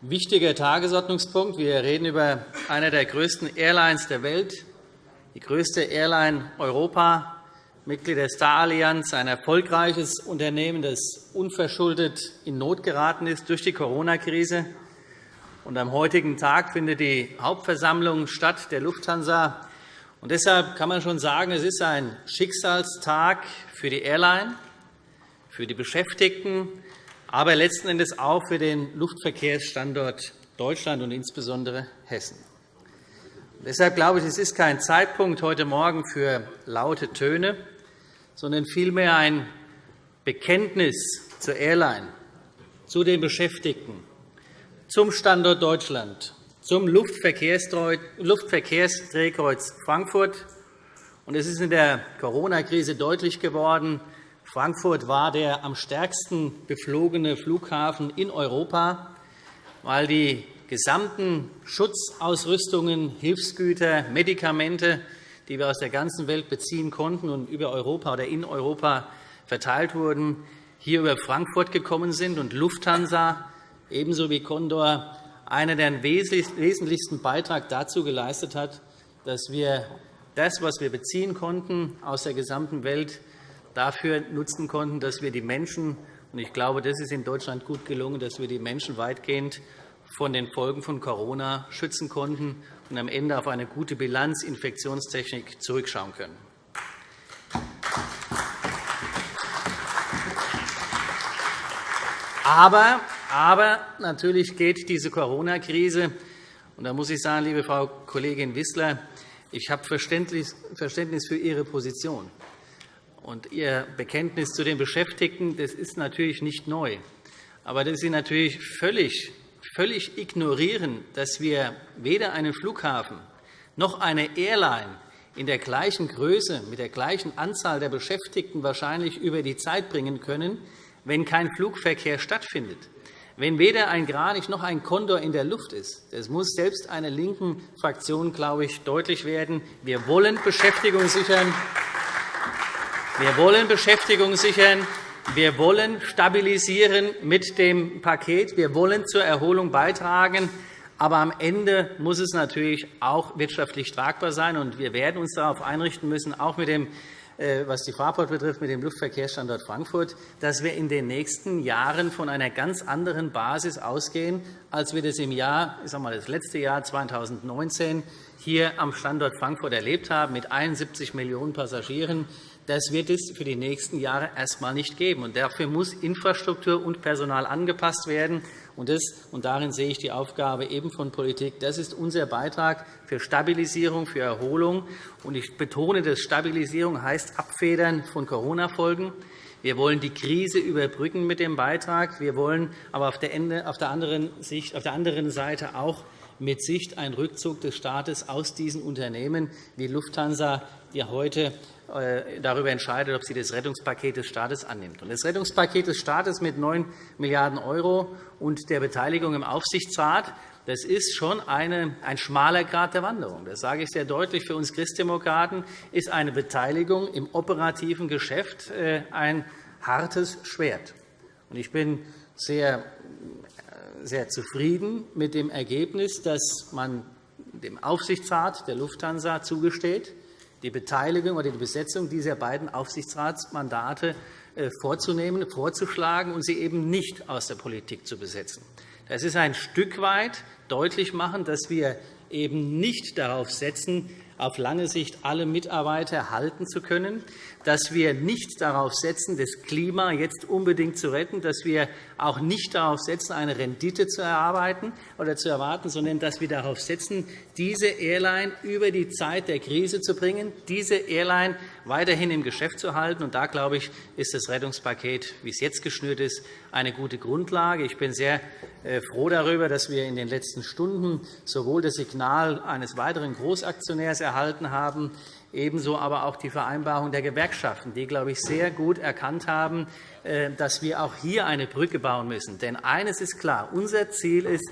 wichtiger Tagesordnungspunkt. Wir reden über eine der größten Airlines der Welt, die größte Airline Europa, Mitglied der Star-Allianz, ein erfolgreiches Unternehmen, das unverschuldet in Not geraten ist durch die Corona-Krise und am heutigen Tag findet die Hauptversammlung statt der Lufthansa. Und deshalb kann man schon sagen, es ist ein Schicksalstag für die Airline, für die Beschäftigten, aber letzten Endes auch für den Luftverkehrsstandort Deutschland und insbesondere Hessen. Deshalb glaube ich, es ist kein Zeitpunkt heute Morgen für laute Töne, sondern vielmehr ein Bekenntnis zur Airline, zu den Beschäftigten, zum Standort Deutschland, zum Luftverkehrsdrehkreuz Frankfurt. Es ist in der Corona-Krise deutlich geworden, Frankfurt war der am stärksten beflogene Flughafen in Europa, weil die gesamten Schutzausrüstungen, Hilfsgüter, Medikamente, die wir aus der ganzen Welt beziehen konnten und über Europa oder in Europa verteilt wurden, hier über Frankfurt gekommen sind. Und Lufthansa ebenso wie Condor einer der wesentlichsten Beitrag dazu geleistet hat, dass wir das, was wir beziehen konnten aus der gesamten Welt, dafür nutzen konnten, dass wir die Menschen und ich glaube, das ist in Deutschland gut gelungen, dass wir die Menschen weitgehend von den Folgen von Corona schützen konnten und am Ende auf eine gute Bilanz Infektionstechnik zurückschauen können. Aber aber natürlich geht diese Corona-Krise, und da muss ich sagen, liebe Frau Kollegin Wissler, ich habe Verständnis für Ihre Position. Und Ihr Bekenntnis zu den Beschäftigten das ist natürlich nicht neu. Aber dass Sie natürlich völlig, völlig ignorieren, dass wir weder einen Flughafen noch eine Airline in der gleichen Größe, mit der gleichen Anzahl der Beschäftigten wahrscheinlich über die Zeit bringen können, wenn kein Flugverkehr stattfindet. Wenn weder ein Kranich noch ein Kondor in der Luft ist, das muss selbst einer linken Fraktion, glaube ich, deutlich werden. Wir wollen Beschäftigung sichern. Wir wollen Beschäftigung sichern. Wir wollen stabilisieren mit dem Paket. Wir wollen zur Erholung beitragen. Aber am Ende muss es natürlich auch wirtschaftlich tragbar sein. wir werden uns darauf einrichten müssen, auch mit dem was die Fraport betrifft, mit dem Luftverkehrsstandort Frankfurt, dass wir in den nächsten Jahren von einer ganz anderen Basis ausgehen, als wir das im Jahr, ich sage mal, das letzte Jahr 2019 hier am Standort Frankfurt erlebt haben, mit 71 Millionen Passagieren. Das wird es für die nächsten Jahre erst einmal nicht geben. dafür muss Infrastruktur und Personal angepasst werden. Und, das, und darin sehe ich die Aufgabe eben von Politik. Das ist unser Beitrag für Stabilisierung, für Erholung. Und ich betone, dass Stabilisierung heißt Abfedern von Corona-Folgen. Wir wollen die Krise überbrücken mit dem Beitrag. Wir wollen aber auf der, anderen, Sicht, auf der anderen Seite auch mit Sicht einen Rückzug des Staates aus diesen Unternehmen wie Lufthansa, die heute darüber entscheidet, ob sie das Rettungspaket des Staates annimmt. Das Rettungspaket des Staates mit 9 Milliarden € und der Beteiligung im Aufsichtsrat das ist schon ein schmaler Grad der Wanderung. Das sage ich sehr deutlich. Für uns Christdemokraten ist eine Beteiligung im operativen Geschäft äh, ein hartes Schwert. Ich bin sehr, äh, sehr zufrieden mit dem Ergebnis, dass man dem Aufsichtsrat der Lufthansa zugesteht, die Beteiligung oder die Besetzung dieser beiden Aufsichtsratsmandate äh, vorzunehmen, vorzuschlagen und sie eben nicht aus der Politik zu besetzen. Das ist ein Stück weit deutlich machen, dass wir eben nicht darauf setzen, auf lange Sicht alle Mitarbeiter halten zu können, dass wir nicht darauf setzen, das Klima jetzt unbedingt zu retten, dass wir auch nicht darauf setzen, eine Rendite zu erarbeiten oder zu erwarten, sondern dass wir darauf setzen, diese Airline über die Zeit der Krise zu bringen, diese Airline weiterhin im Geschäft zu halten. Und da, glaube ich, ist das Rettungspaket, wie es jetzt geschnürt ist, eine gute Grundlage. Ich bin sehr äh, froh darüber, dass wir in den letzten Stunden sowohl das Signal eines weiteren Großaktionärs erhalten haben, ebenso aber auch die Vereinbarung der Gewerkschaften, die, glaube ich, sehr gut erkannt haben, äh, dass wir auch hier eine Brücke bauen müssen. Denn eines ist klar. Unser Ziel ist,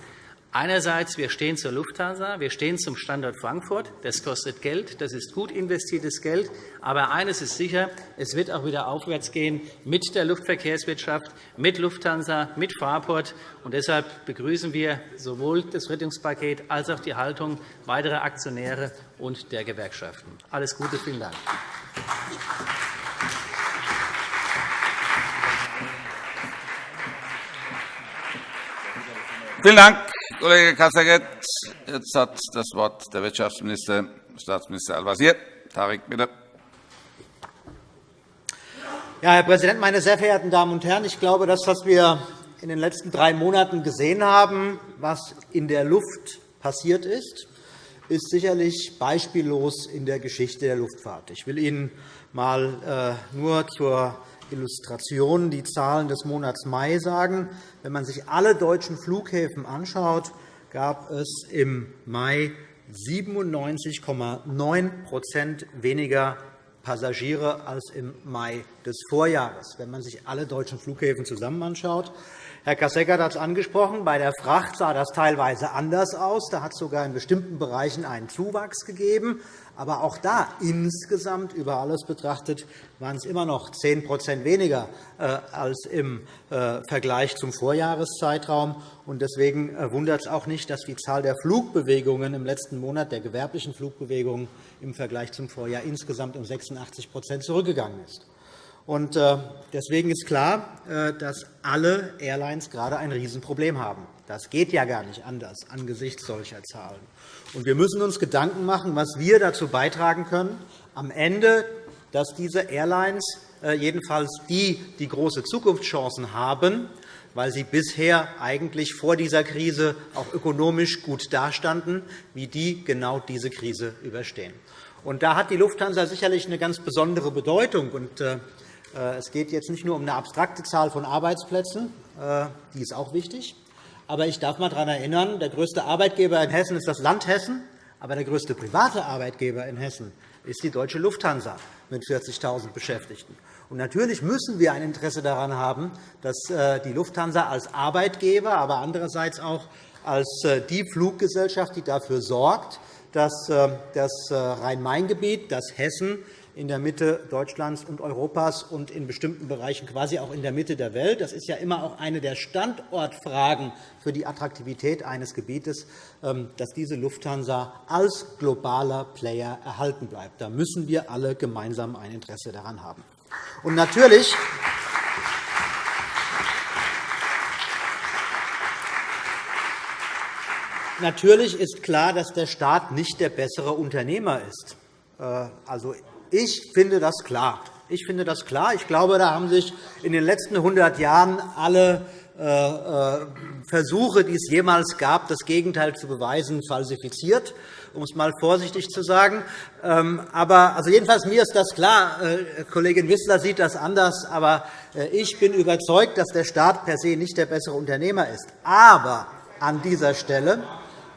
Einerseits, wir stehen zur Lufthansa, wir stehen zum Standort Frankfurt. Das kostet Geld, das ist gut investiertes Geld. Aber eines ist sicher, es wird auch wieder aufwärts gehen mit der Luftverkehrswirtschaft, mit Lufthansa, mit Fraport. Und deshalb begrüßen wir sowohl das Rettungspaket als auch die Haltung weiterer Aktionäre und der Gewerkschaften. Alles Gute, vielen Dank. Vielen Dank, Kollege Kasseget. Jetzt hat das Wort der Wirtschaftsminister, Staatsminister Al-Wazir. Tarek, bitte. Ja, Herr Präsident, meine sehr verehrten Damen und Herren! Ich glaube, das, was wir in den letzten drei Monaten gesehen haben, was in der Luft passiert ist, ist sicherlich beispiellos in der Geschichte der Luftfahrt. Ich will Ihnen einmal äh, nur zur Illustration die Zahlen des Monats Mai sagen. Wenn man sich alle deutschen Flughäfen anschaut, gab es im Mai 97,9% weniger Passagiere als im Mai des Vorjahres. Wenn man sich alle deutschen Flughäfen zusammen anschaut, Herr Kasseckert hat es angesprochen. Bei der Fracht sah das teilweise anders aus. Da hat es sogar in bestimmten Bereichen einen Zuwachs gegeben. Aber auch da insgesamt über alles betrachtet waren es immer noch 10% weniger äh, als im äh, Vergleich zum Vorjahreszeitraum. Deswegen äh, wundert es auch nicht, dass die Zahl der Flugbewegungen im letzten Monat, der gewerblichen Flugbewegungen im Vergleich zum Vorjahr insgesamt um 86% zurückgegangen ist. Deswegen ist klar, dass alle Airlines gerade ein Riesenproblem haben. Das geht ja gar nicht anders angesichts solcher Zahlen. Wir müssen uns Gedanken machen, was wir dazu beitragen können, am Ende dass diese Airlines, äh, jedenfalls die, die große Zukunftschancen haben, weil sie bisher eigentlich vor dieser Krise auch ökonomisch gut dastanden, wie die genau diese Krise überstehen. Und da hat die Lufthansa sicherlich eine ganz besondere Bedeutung. Und, äh, es geht jetzt nicht nur um eine abstrakte Zahl von Arbeitsplätzen, äh, die ist auch wichtig. Aber ich darf einmal daran erinnern, der größte Arbeitgeber in Hessen ist das Land Hessen, aber der größte private Arbeitgeber in Hessen ist die Deutsche Lufthansa mit 40.000 Beschäftigten. Und natürlich müssen wir ein Interesse daran haben, dass äh, die Lufthansa als Arbeitgeber, aber andererseits auch als äh, die Fluggesellschaft, die dafür sorgt, dass das Rhein-Main-Gebiet, dass Hessen in der Mitte Deutschlands und Europas und in bestimmten Bereichen quasi auch in der Mitte der Welt. Das ist ja immer auch eine der Standortfragen für die Attraktivität eines Gebietes, ähm, dass diese Lufthansa als globaler Player erhalten bleibt. Da müssen wir alle gemeinsam ein Interesse daran haben. Und natürlich Natürlich ist klar, dass der Staat nicht der bessere Unternehmer ist. Äh, also, ich finde das klar. Ich finde das klar. Ich glaube, da haben sich in den letzten 100 Jahren alle äh, äh, Versuche, die es jemals gab, das Gegenteil zu beweisen, falsifiziert, um es einmal vorsichtig zu sagen. Ähm, aber also jedenfalls mir ist das klar. Äh, Kollegin Wissler sieht das anders. Aber ich bin überzeugt, dass der Staat per se nicht der bessere Unternehmer ist. Aber an dieser Stelle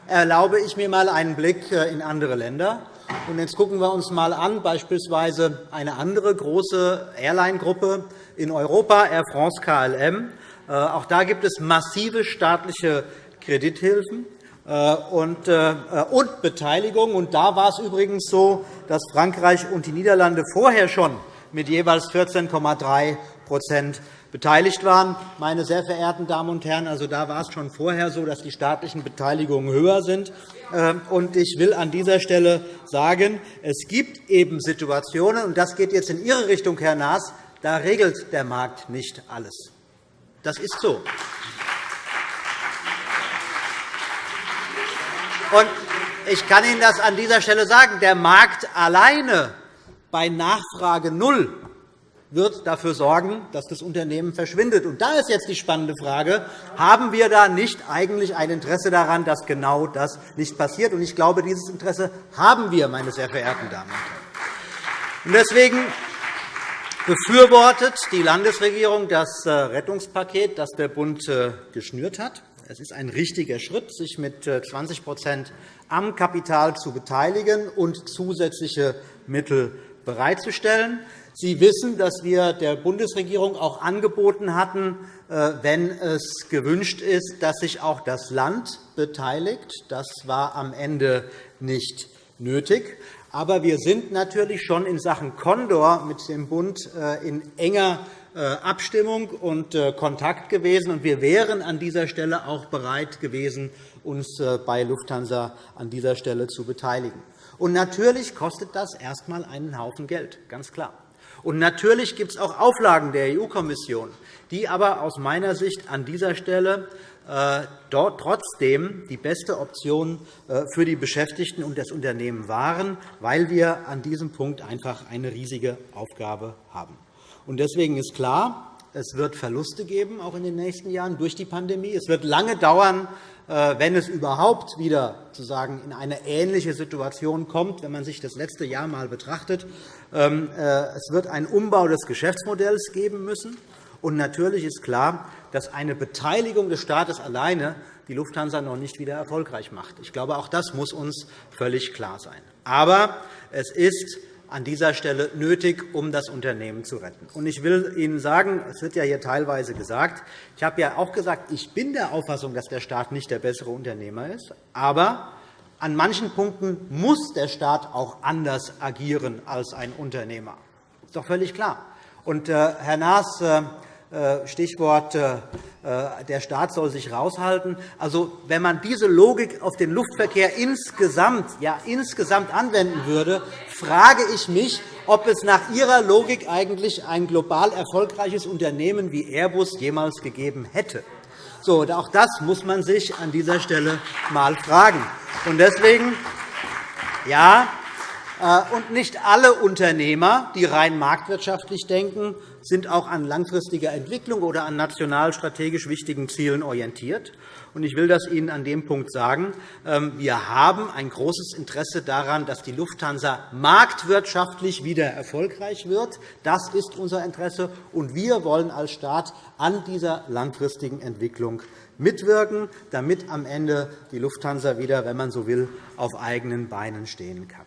erlaube ich mir einmal einen Blick in andere Länder. Und jetzt gucken wir uns einmal an, beispielsweise eine andere große Airline-Gruppe in Europa, Air France KLM. Äh, auch da gibt es massive staatliche Kredithilfen äh, und äh, Beteiligung. Und da war es übrigens so, dass Frankreich und die Niederlande vorher schon mit jeweils 14,3% beteiligt waren. Meine sehr verehrten Damen und Herren, also da war es schon vorher so, dass die staatlichen Beteiligungen höher sind. Ähm, und ich will an dieser Stelle sagen, es gibt eben Situationen, und das geht jetzt in Ihre Richtung, Herr Naas, da regelt der Markt nicht alles. Das ist so. Und ich kann Ihnen das an dieser Stelle sagen. Der Markt alleine bei Nachfrage null wird dafür sorgen, dass das Unternehmen verschwindet. Und da ist jetzt die spannende Frage, haben wir da nicht eigentlich ein Interesse daran, dass genau das nicht passiert? Und ich glaube, dieses Interesse haben wir, meine sehr verehrten Damen und Herren. deswegen befürwortet die Landesregierung das äh, Rettungspaket, das der Bund äh, geschnürt hat. Es ist ein richtiger Schritt, sich mit 20% äh, am Kapital zu beteiligen und zusätzliche Mittel bereitzustellen. Sie wissen, dass wir der Bundesregierung auch angeboten hatten, äh, wenn es gewünscht ist, dass sich auch das Land beteiligt. Das war am Ende nicht nötig. Aber wir sind natürlich schon in Sachen Condor mit dem Bund äh, in enger äh, Abstimmung und Kontakt gewesen. Wir wären an dieser Stelle auch bereit gewesen, uns bei Lufthansa an dieser Stelle zu beteiligen. Und natürlich kostet das erst einmal einen Haufen Geld, ganz klar. Und natürlich gibt es auch Auflagen der EU-Kommission, die aber aus meiner Sicht an dieser Stelle äh, dort trotzdem die beste Option äh, für die Beschäftigten und das Unternehmen waren, weil wir an diesem Punkt einfach eine riesige Aufgabe haben. Deswegen ist klar, es wird Verluste geben, auch in den nächsten Jahren durch die Pandemie. Es wird lange dauern, äh, wenn es überhaupt wieder sozusagen in eine ähnliche Situation kommt, wenn man sich das letzte Jahr einmal betrachtet. Ähm, äh, es wird einen Umbau des Geschäftsmodells geben müssen. Und natürlich ist klar, dass eine Beteiligung des Staates alleine die Lufthansa noch nicht wieder erfolgreich macht. Ich glaube, auch das muss uns völlig klar sein. Aber es ist an dieser Stelle nötig, um das Unternehmen zu retten. Ich will Ihnen sagen, es wird ja hier teilweise gesagt, ich habe ja auch gesagt, ich bin der Auffassung, dass der Staat nicht der bessere Unternehmer ist. Aber an manchen Punkten muss der Staat auch anders agieren als ein Unternehmer. Das ist doch völlig klar. Und, äh, Herr Naas, äh, äh, Stichwort der Staat soll sich raushalten. Also, wenn man diese Logik auf den Luftverkehr insgesamt, ja, insgesamt anwenden würde, frage ich mich, ob es nach Ihrer Logik eigentlich ein global erfolgreiches Unternehmen wie Airbus jemals gegeben hätte. So, auch das muss man sich an dieser Stelle einmal fragen. Und deswegen, ja, Äh, und nicht alle Unternehmer, die rein marktwirtschaftlich denken, sind auch an langfristiger Entwicklung oder an national strategisch wichtigen Zielen orientiert. Ich will das Ihnen an dem Punkt sagen. Ähm, wir haben ein großes Interesse daran, dass die Lufthansa marktwirtschaftlich wieder erfolgreich wird. Das ist unser Interesse, und wir wollen als Staat an dieser langfristigen Entwicklung mitwirken, damit am Ende die Lufthansa wieder, wenn man so will, auf eigenen Beinen stehen kann.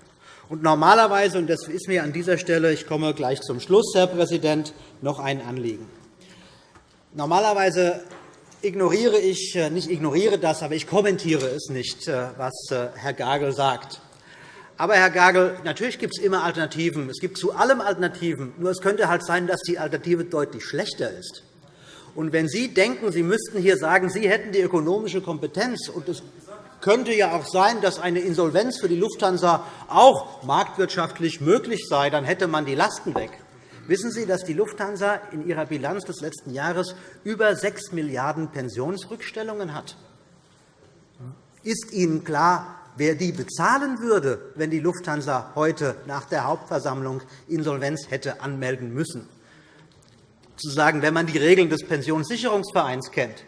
Und normalerweise, und das ist mir an dieser Stelle, ich komme gleich zum Schluss, Herr Präsident, noch ein Anliegen. Normalerweise ignoriere ich, äh, nicht ignoriere das, aber ich kommentiere es nicht, äh, was äh, Herr Gagel sagt. Aber, Herr Gagel, natürlich gibt es immer Alternativen. Es gibt zu allem Alternativen. Nur es könnte halt sein, dass die Alternative deutlich schlechter ist. Und wenn Sie denken, Sie müssten hier sagen, Sie hätten die ökonomische Kompetenz, und es könnte ja auch sein, dass eine Insolvenz für die Lufthansa auch marktwirtschaftlich möglich sei, dann hätte man die Lasten weg. Wissen Sie, dass die Lufthansa in ihrer Bilanz des letzten Jahres über 6 Milliarden € Pensionsrückstellungen hat? Ist Ihnen klar, wer die bezahlen würde, wenn die Lufthansa heute nach der Hauptversammlung Insolvenz hätte anmelden müssen? Zu sagen, wenn man die Regeln des Pensionssicherungsvereins kennt,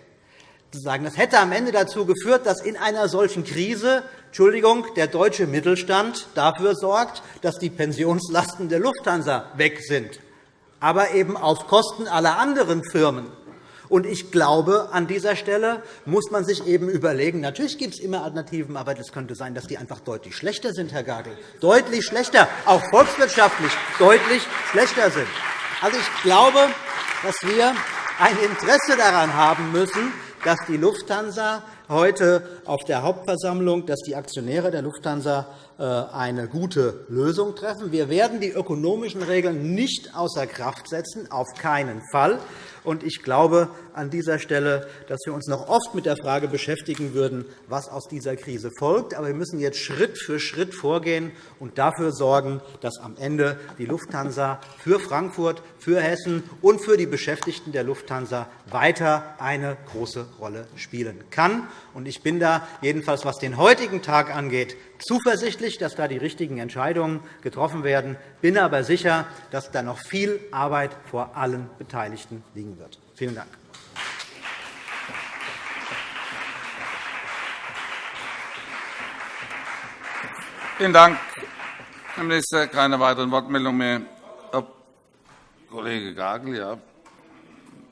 zu sagen, das hätte am Ende dazu geführt, dass in einer solchen Krise Entschuldigung, der deutsche Mittelstand dafür sorgt, dass die Pensionslasten der Lufthansa weg sind, aber eben auf Kosten aller anderen Firmen. Ich glaube, an dieser Stelle muss man sich eben überlegen, natürlich gibt es immer Alternativen, aber es könnte sein, dass die einfach deutlich schlechter sind, Herr Gagel. Deutlich schlechter, auch volkswirtschaftlich deutlich schlechter sind. Also, ich glaube, dass wir ein Interesse daran haben müssen, dass die Lufthansa heute auf der Hauptversammlung, dass die Aktionäre der Lufthansa äh, eine gute Lösung treffen. Wir werden die ökonomischen Regeln nicht außer Kraft setzen, auf keinen Fall. Ich glaube an dieser Stelle, dass wir uns noch oft mit der Frage beschäftigen würden, was aus dieser Krise folgt. Aber wir müssen jetzt Schritt für Schritt vorgehen und dafür sorgen, dass am Ende die Lufthansa für Frankfurt, für Hessen und für die Beschäftigten der Lufthansa weiter eine große Rolle spielen kann. Ich bin da, jedenfalls was den heutigen Tag angeht, zuversichtlich, dass da die richtigen Entscheidungen getroffen werden. Ich bin aber sicher, dass da noch viel Arbeit vor allen Beteiligten liegen wird. Vielen Dank. Vielen Dank, Herr Minister. Keine weiteren Wortmeldungen mehr. Herr Kollege Gagel, ja,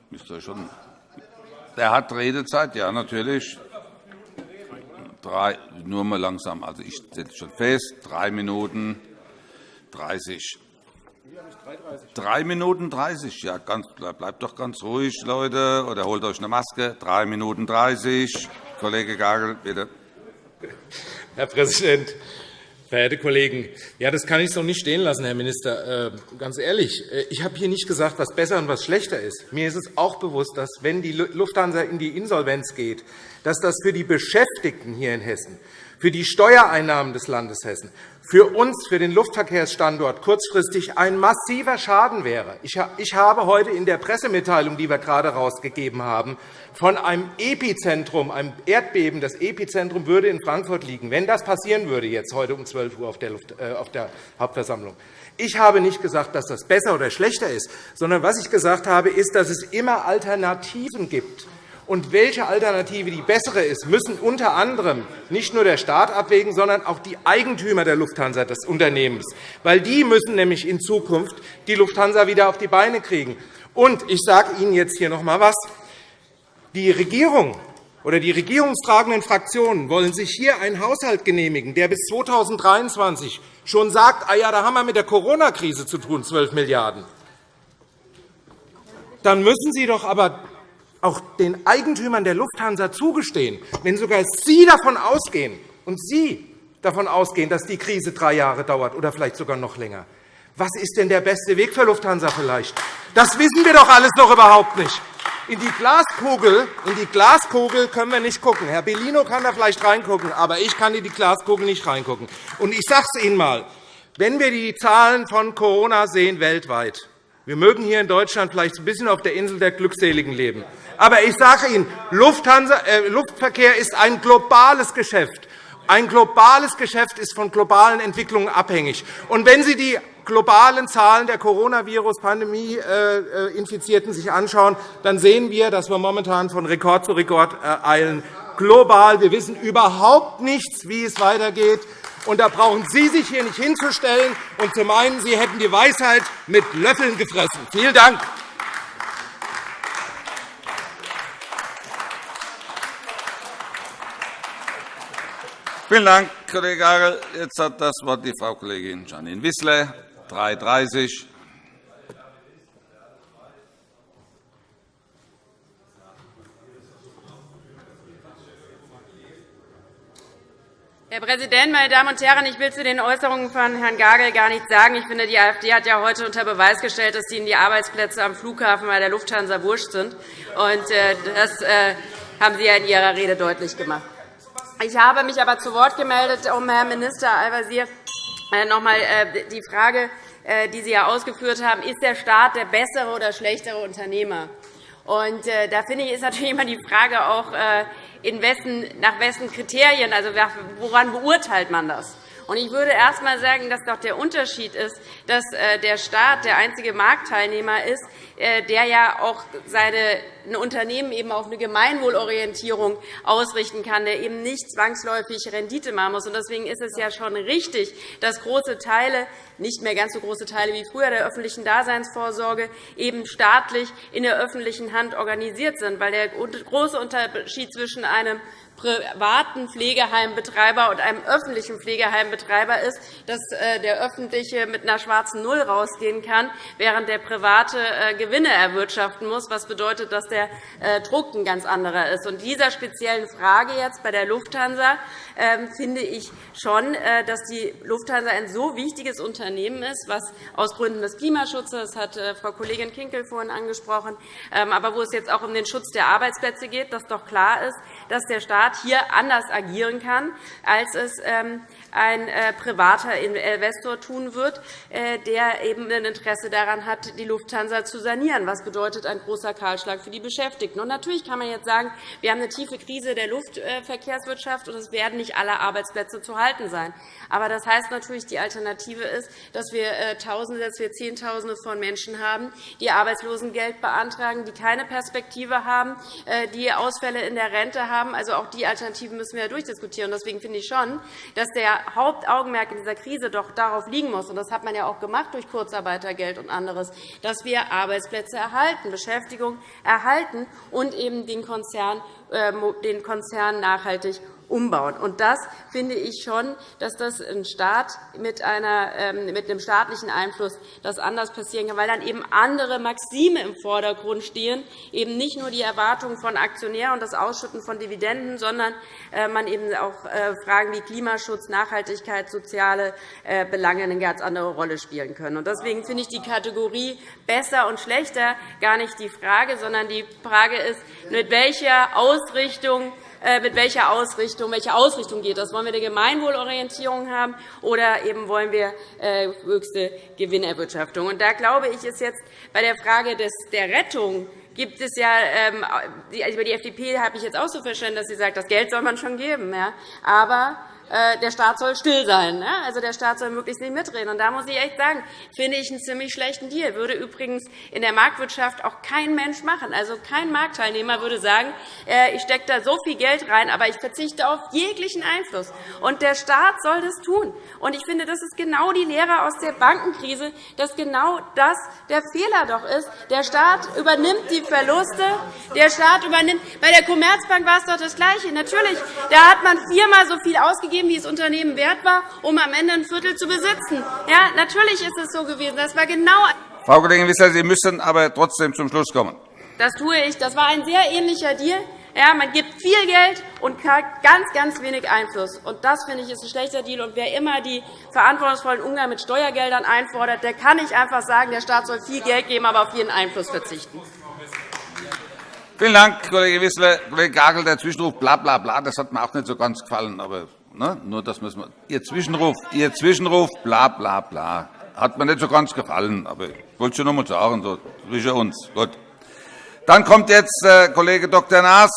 müsste schon. Der hat Redezeit, ja, natürlich drei, nur mal langsam. Also ich setze schon fest, drei Minuten 30. Drei Minuten 30. Ja, ganz, bleibt doch ganz ruhig, Leute, oder holt euch eine Maske. Drei Minuten 30. Kollege Gagel, bitte. Herr Präsident, Verehrte Kollegen, ja, das kann ich so nicht stehen lassen, Herr Minister. Äh, ganz ehrlich, äh, ich habe hier nicht gesagt, was besser und was schlechter ist. Mir ist es auch bewusst, dass, wenn die Lufthansa in die Insolvenz geht, dass das für die Beschäftigten hier in Hessen, für die Steuereinnahmen des Landes Hessen, für uns, für den Luftverkehrsstandort kurzfristig ein massiver Schaden wäre. Ich habe heute in der Pressemitteilung, die wir gerade herausgegeben haben, von einem Epizentrum, einem Erdbeben, das Epizentrum würde in Frankfurt liegen, wenn das passieren würde, jetzt heute um 12 Uhr auf der, äh, auf der Hauptversammlung. Ich habe nicht gesagt, dass das besser oder schlechter ist, sondern was ich gesagt habe, ist, dass es immer Alternativen gibt und welche Alternative die bessere ist, müssen unter anderem nicht nur der Staat abwägen, sondern auch die Eigentümer der Lufthansa, des Unternehmens. Weil die müssen nämlich in Zukunft die Lufthansa wieder auf die Beine kriegen. Und ich sage Ihnen jetzt hier noch einmal etwas. Die Regierung oder die regierungstragenden Fraktionen wollen sich hier einen Haushalt genehmigen, der bis 2023 schon sagt, ah ja, da haben wir mit der Corona-Krise zu tun, 12 Milliarden €. Dann müssen Sie doch aber auch den Eigentümern der Lufthansa zugestehen, wenn sogar Sie davon ausgehen und Sie davon ausgehen, dass die Krise drei Jahre dauert oder vielleicht sogar noch länger. Was ist denn der beste Weg für Lufthansa vielleicht? Das wissen wir doch alles noch überhaupt nicht. In die Glaskugel, in die Glaskugel können wir nicht schauen. Herr Bellino kann da vielleicht reingucken, aber ich kann in die Glaskugel nicht reingucken. Und ich sage es Ihnen einmal. Wenn wir die Zahlen von Corona sehen weltweit, wir mögen hier in Deutschland vielleicht ein bisschen auf der Insel der Glückseligen leben. Aber ich sage Ihnen, äh, Luftverkehr ist ein globales Geschäft. Ein globales Geschäft ist von globalen Entwicklungen abhängig. Und wenn Sie die globalen Zahlen der Coronavirus-Pandemie-Infizierten sich anschauen, dann sehen wir, dass wir momentan von Rekord zu Rekord eilen. Global. Wir wissen überhaupt nichts, wie es weitergeht. Und da brauchen Sie sich hier nicht hinzustellen und zu meinen, Sie hätten die Weisheit mit Löffeln gefressen. Vielen Dank. Vielen Dank, Kollege Agel. Jetzt hat das Wort die Frau Kollegin Janine Wissler, 330. Herr Präsident, meine Damen und Herren! Ich will zu den Äußerungen von Herrn Gagel gar nichts sagen. Ich finde, die AfD hat ja heute unter Beweis gestellt, dass Ihnen die Arbeitsplätze am Flughafen bei der Lufthansa wurscht sind. Äh, das äh, haben Sie ja in Ihrer Rede deutlich gemacht. Ich habe mich aber zu Wort gemeldet, um Herrn Minister Al-Wazir äh, noch einmal äh, die Frage, äh, die Sie ja ausgeführt haben, ist der Staat der bessere oder schlechtere Unternehmer? Und da finde ich, ist natürlich immer die Frage auch, in wessen, nach wessen Kriterien, also woran beurteilt man das? Ich würde erst einmal sagen, dass doch der Unterschied ist, dass der Staat der einzige Marktteilnehmer ist, der ja auch seine ein Unternehmen eben auf eine Gemeinwohlorientierung ausrichten kann, der eben nicht zwangsläufig Rendite machen muss. Deswegen ist es ja schon richtig, dass große Teile, nicht mehr ganz so große Teile wie früher der öffentlichen Daseinsvorsorge, eben staatlich in der öffentlichen Hand organisiert sind. Weil der große Unterschied zwischen einem privaten Pflegeheimbetreiber und einem öffentlichen Pflegeheimbetreiber ist, dass äh, der öffentliche mit einer schwarzen Null rausgehen kann, während der private äh, Gewinne erwirtschaften muss, was bedeutet, dass der äh, Druck ein ganz anderer ist. In dieser speziellen Frage jetzt bei der Lufthansa ähm, finde ich schon, dass die Lufthansa ein so wichtiges Unternehmen ist, was aus Gründen des Klimaschutzes, das hat Frau Kollegin Kinkel vorhin angesprochen, ähm, aber wo es jetzt auch um den Schutz der Arbeitsplätze geht, dass doch klar ist, dass der Staat hier anders agieren kann, als es ähm, ein äh, privater Investor tun wird, äh, der eben ein Interesse daran hat, die Lufthansa zu sanieren. Was bedeutet ein großer Kahlschlag für die Beschäftigten? Und natürlich kann man jetzt sagen, wir haben eine tiefe Krise der Luftverkehrswirtschaft, und es werden nicht alle Arbeitsplätze zu halten sein. Aber das heißt natürlich, die Alternative ist, dass wir äh, Tausende, dass wir Zehntausende von Menschen haben, die Arbeitslosengeld beantragen, die keine Perspektive haben, die Ausfälle in der Rente haben. Also auch die Alternativen müssen wir durchdiskutieren. Deswegen finde ich schon, dass der Hauptaugenmerk in dieser Krise doch darauf liegen muss, und das hat man ja auch gemacht durch Kurzarbeitergeld und anderes, dass wir Arbeitsplätze erhalten, Beschäftigung erhalten und eben den Konzern, äh, den Konzern nachhaltig umbauen. Und das finde ich schon, dass das ein Staat mit, einer, ähm, mit einem staatlichen Einfluss das anders passieren kann, weil dann eben andere Maxime im Vordergrund stehen, eben nicht nur die Erwartungen von Aktionären und das Ausschütten von Dividenden, sondern äh, man eben auch äh, Fragen wie Klimaschutz, Nachhaltigkeit, soziale äh, Belange eine ganz andere Rolle spielen können. Deswegen finde ich die Kategorie besser und schlechter gar nicht die Frage, sondern die Frage ist, mit welcher Ausrichtung mit welcher Ausrichtung, welche Ausrichtung geht das? Wollen wir eine Gemeinwohlorientierung haben oder eben wollen wir äh, höchste Gewinnerwirtschaftung? Und da glaube ich, ist jetzt bei der Frage der Rettung gibt es ja, ähm, also über die FDP habe ich jetzt auch so verstanden, dass sie sagt, das Geld soll man schon geben. Aber äh, der Staat soll still sein. Also, der Staat soll möglichst nicht mitreden. Und da muss ich echt sagen, finde ich einen ziemlich schlechten Deal. Würde übrigens in der Marktwirtschaft auch kein Mensch machen. Also, kein Marktteilnehmer würde sagen, äh, ich stecke da so viel Geld rein, aber ich verzichte auf jeglichen Einfluss. Und der Staat soll das tun. Und ich finde, das ist genau die Lehre aus der Bankenkrise, dass genau das der Fehler doch ist. Der Staat übernimmt die Verluste. Der Staat übernimmt. Bei der Commerzbank war es doch das Gleiche. Natürlich, da hat man viermal so viel ausgegeben ausgegeben, wie das Unternehmen wert war, um am Ende ein Viertel zu besitzen. Ja, natürlich ist es so gewesen. Das war genau Frau Kollegin Wissler, Sie müssen aber trotzdem zum Schluss kommen. Das tue ich. Das war ein sehr ähnlicher Deal. Ja, man gibt viel Geld und hat ganz, ganz wenig Einfluss. Und das finde ich ist ein schlechter Deal. Und wer immer die verantwortungsvollen Umgang mit Steuergeldern einfordert, der kann nicht einfach sagen, der Staat soll viel Geld geben, aber auf jeden Einfluss verzichten. Vielen Dank, Kollege Wissler. Kollege Gagel, der Zwischenruf bla, bla, bla, das hat mir auch nicht so ganz gefallen. Aber Ne? Nur das müssen wir. Ihr Zwischenruf, Ihr Zwischenruf, bla bla bla, hat mir nicht so ganz gefallen, aber ich wollte schon noch einmal sagen, so zwischen uns. Gut. Dann kommt jetzt äh, Kollege Dr. Naas.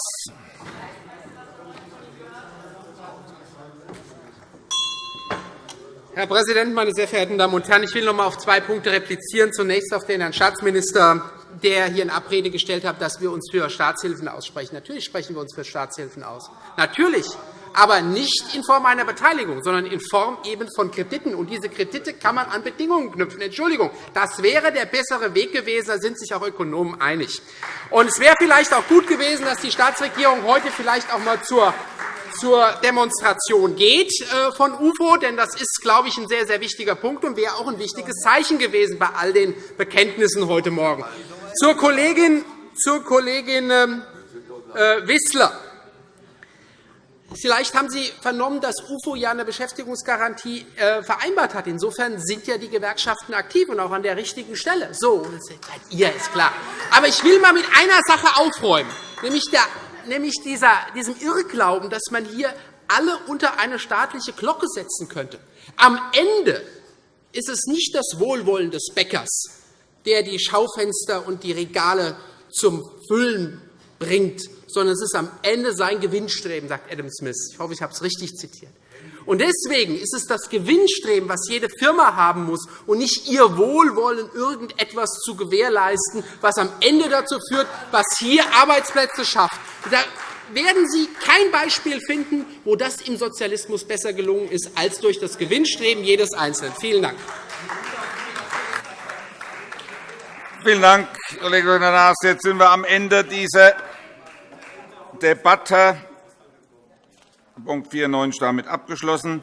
Präsident, meine sehr verehrten Damen und Herren! Ich will noch einmal auf zwei Punkte replizieren. Zunächst auf den Herrn Staatsminister, der hier in Abrede gestellt hat, dass wir uns für Staatshilfen aussprechen. Natürlich sprechen wir uns für Staatshilfen aus. Natürlich aber nicht in Form einer Beteiligung, sondern in Form eben von Krediten. Und diese Kredite kann man an Bedingungen knüpfen. Entschuldigung, das wäre der bessere Weg gewesen. Da sind sich auch Ökonomen einig. Und es wäre vielleicht auch gut gewesen, dass die Staatsregierung heute vielleicht auch einmal zur zur Demonstration geht äh, von UFO, denn das ist, glaube ich, ein sehr, sehr wichtiger Punkt und wäre auch ein wichtiges Zeichen gewesen bei all den Bekenntnissen heute Morgen. Zur Kollegin, zur Kollegin ähm, äh, Wissler. Vielleicht haben Sie vernommen, dass UFO ja eine Beschäftigungsgarantie äh, vereinbart hat. Insofern sind ja die Gewerkschaften aktiv und auch an der richtigen Stelle. So, seid ihr, ist klar. Aber ich will einmal mit einer Sache aufräumen, nämlich, der, nämlich dieser, diesem Irrglauben, dass man hier alle unter eine staatliche Glocke setzen könnte. Am Ende ist es nicht das Wohlwollen des Bäckers, der die Schaufenster und die Regale zum Füllen bringt, sondern es ist am Ende sein Gewinnstreben, sagt Adam Smith. Ich hoffe, ich habe es richtig zitiert. Und deswegen ist es das Gewinnstreben, was jede Firma haben muss, und nicht ihr Wohlwollen, irgendetwas zu gewährleisten, was am Ende dazu führt, was hier Arbeitsplätze schafft. Da werden Sie kein Beispiel finden, wo das im Sozialismus besser gelungen ist als durch das Gewinnstreben jedes Einzelnen. Vielen Dank. Vielen Dank, Kollege Naas. Jetzt sind wir am Ende dieser Debatte. Punkt 94 damit abgeschlossen.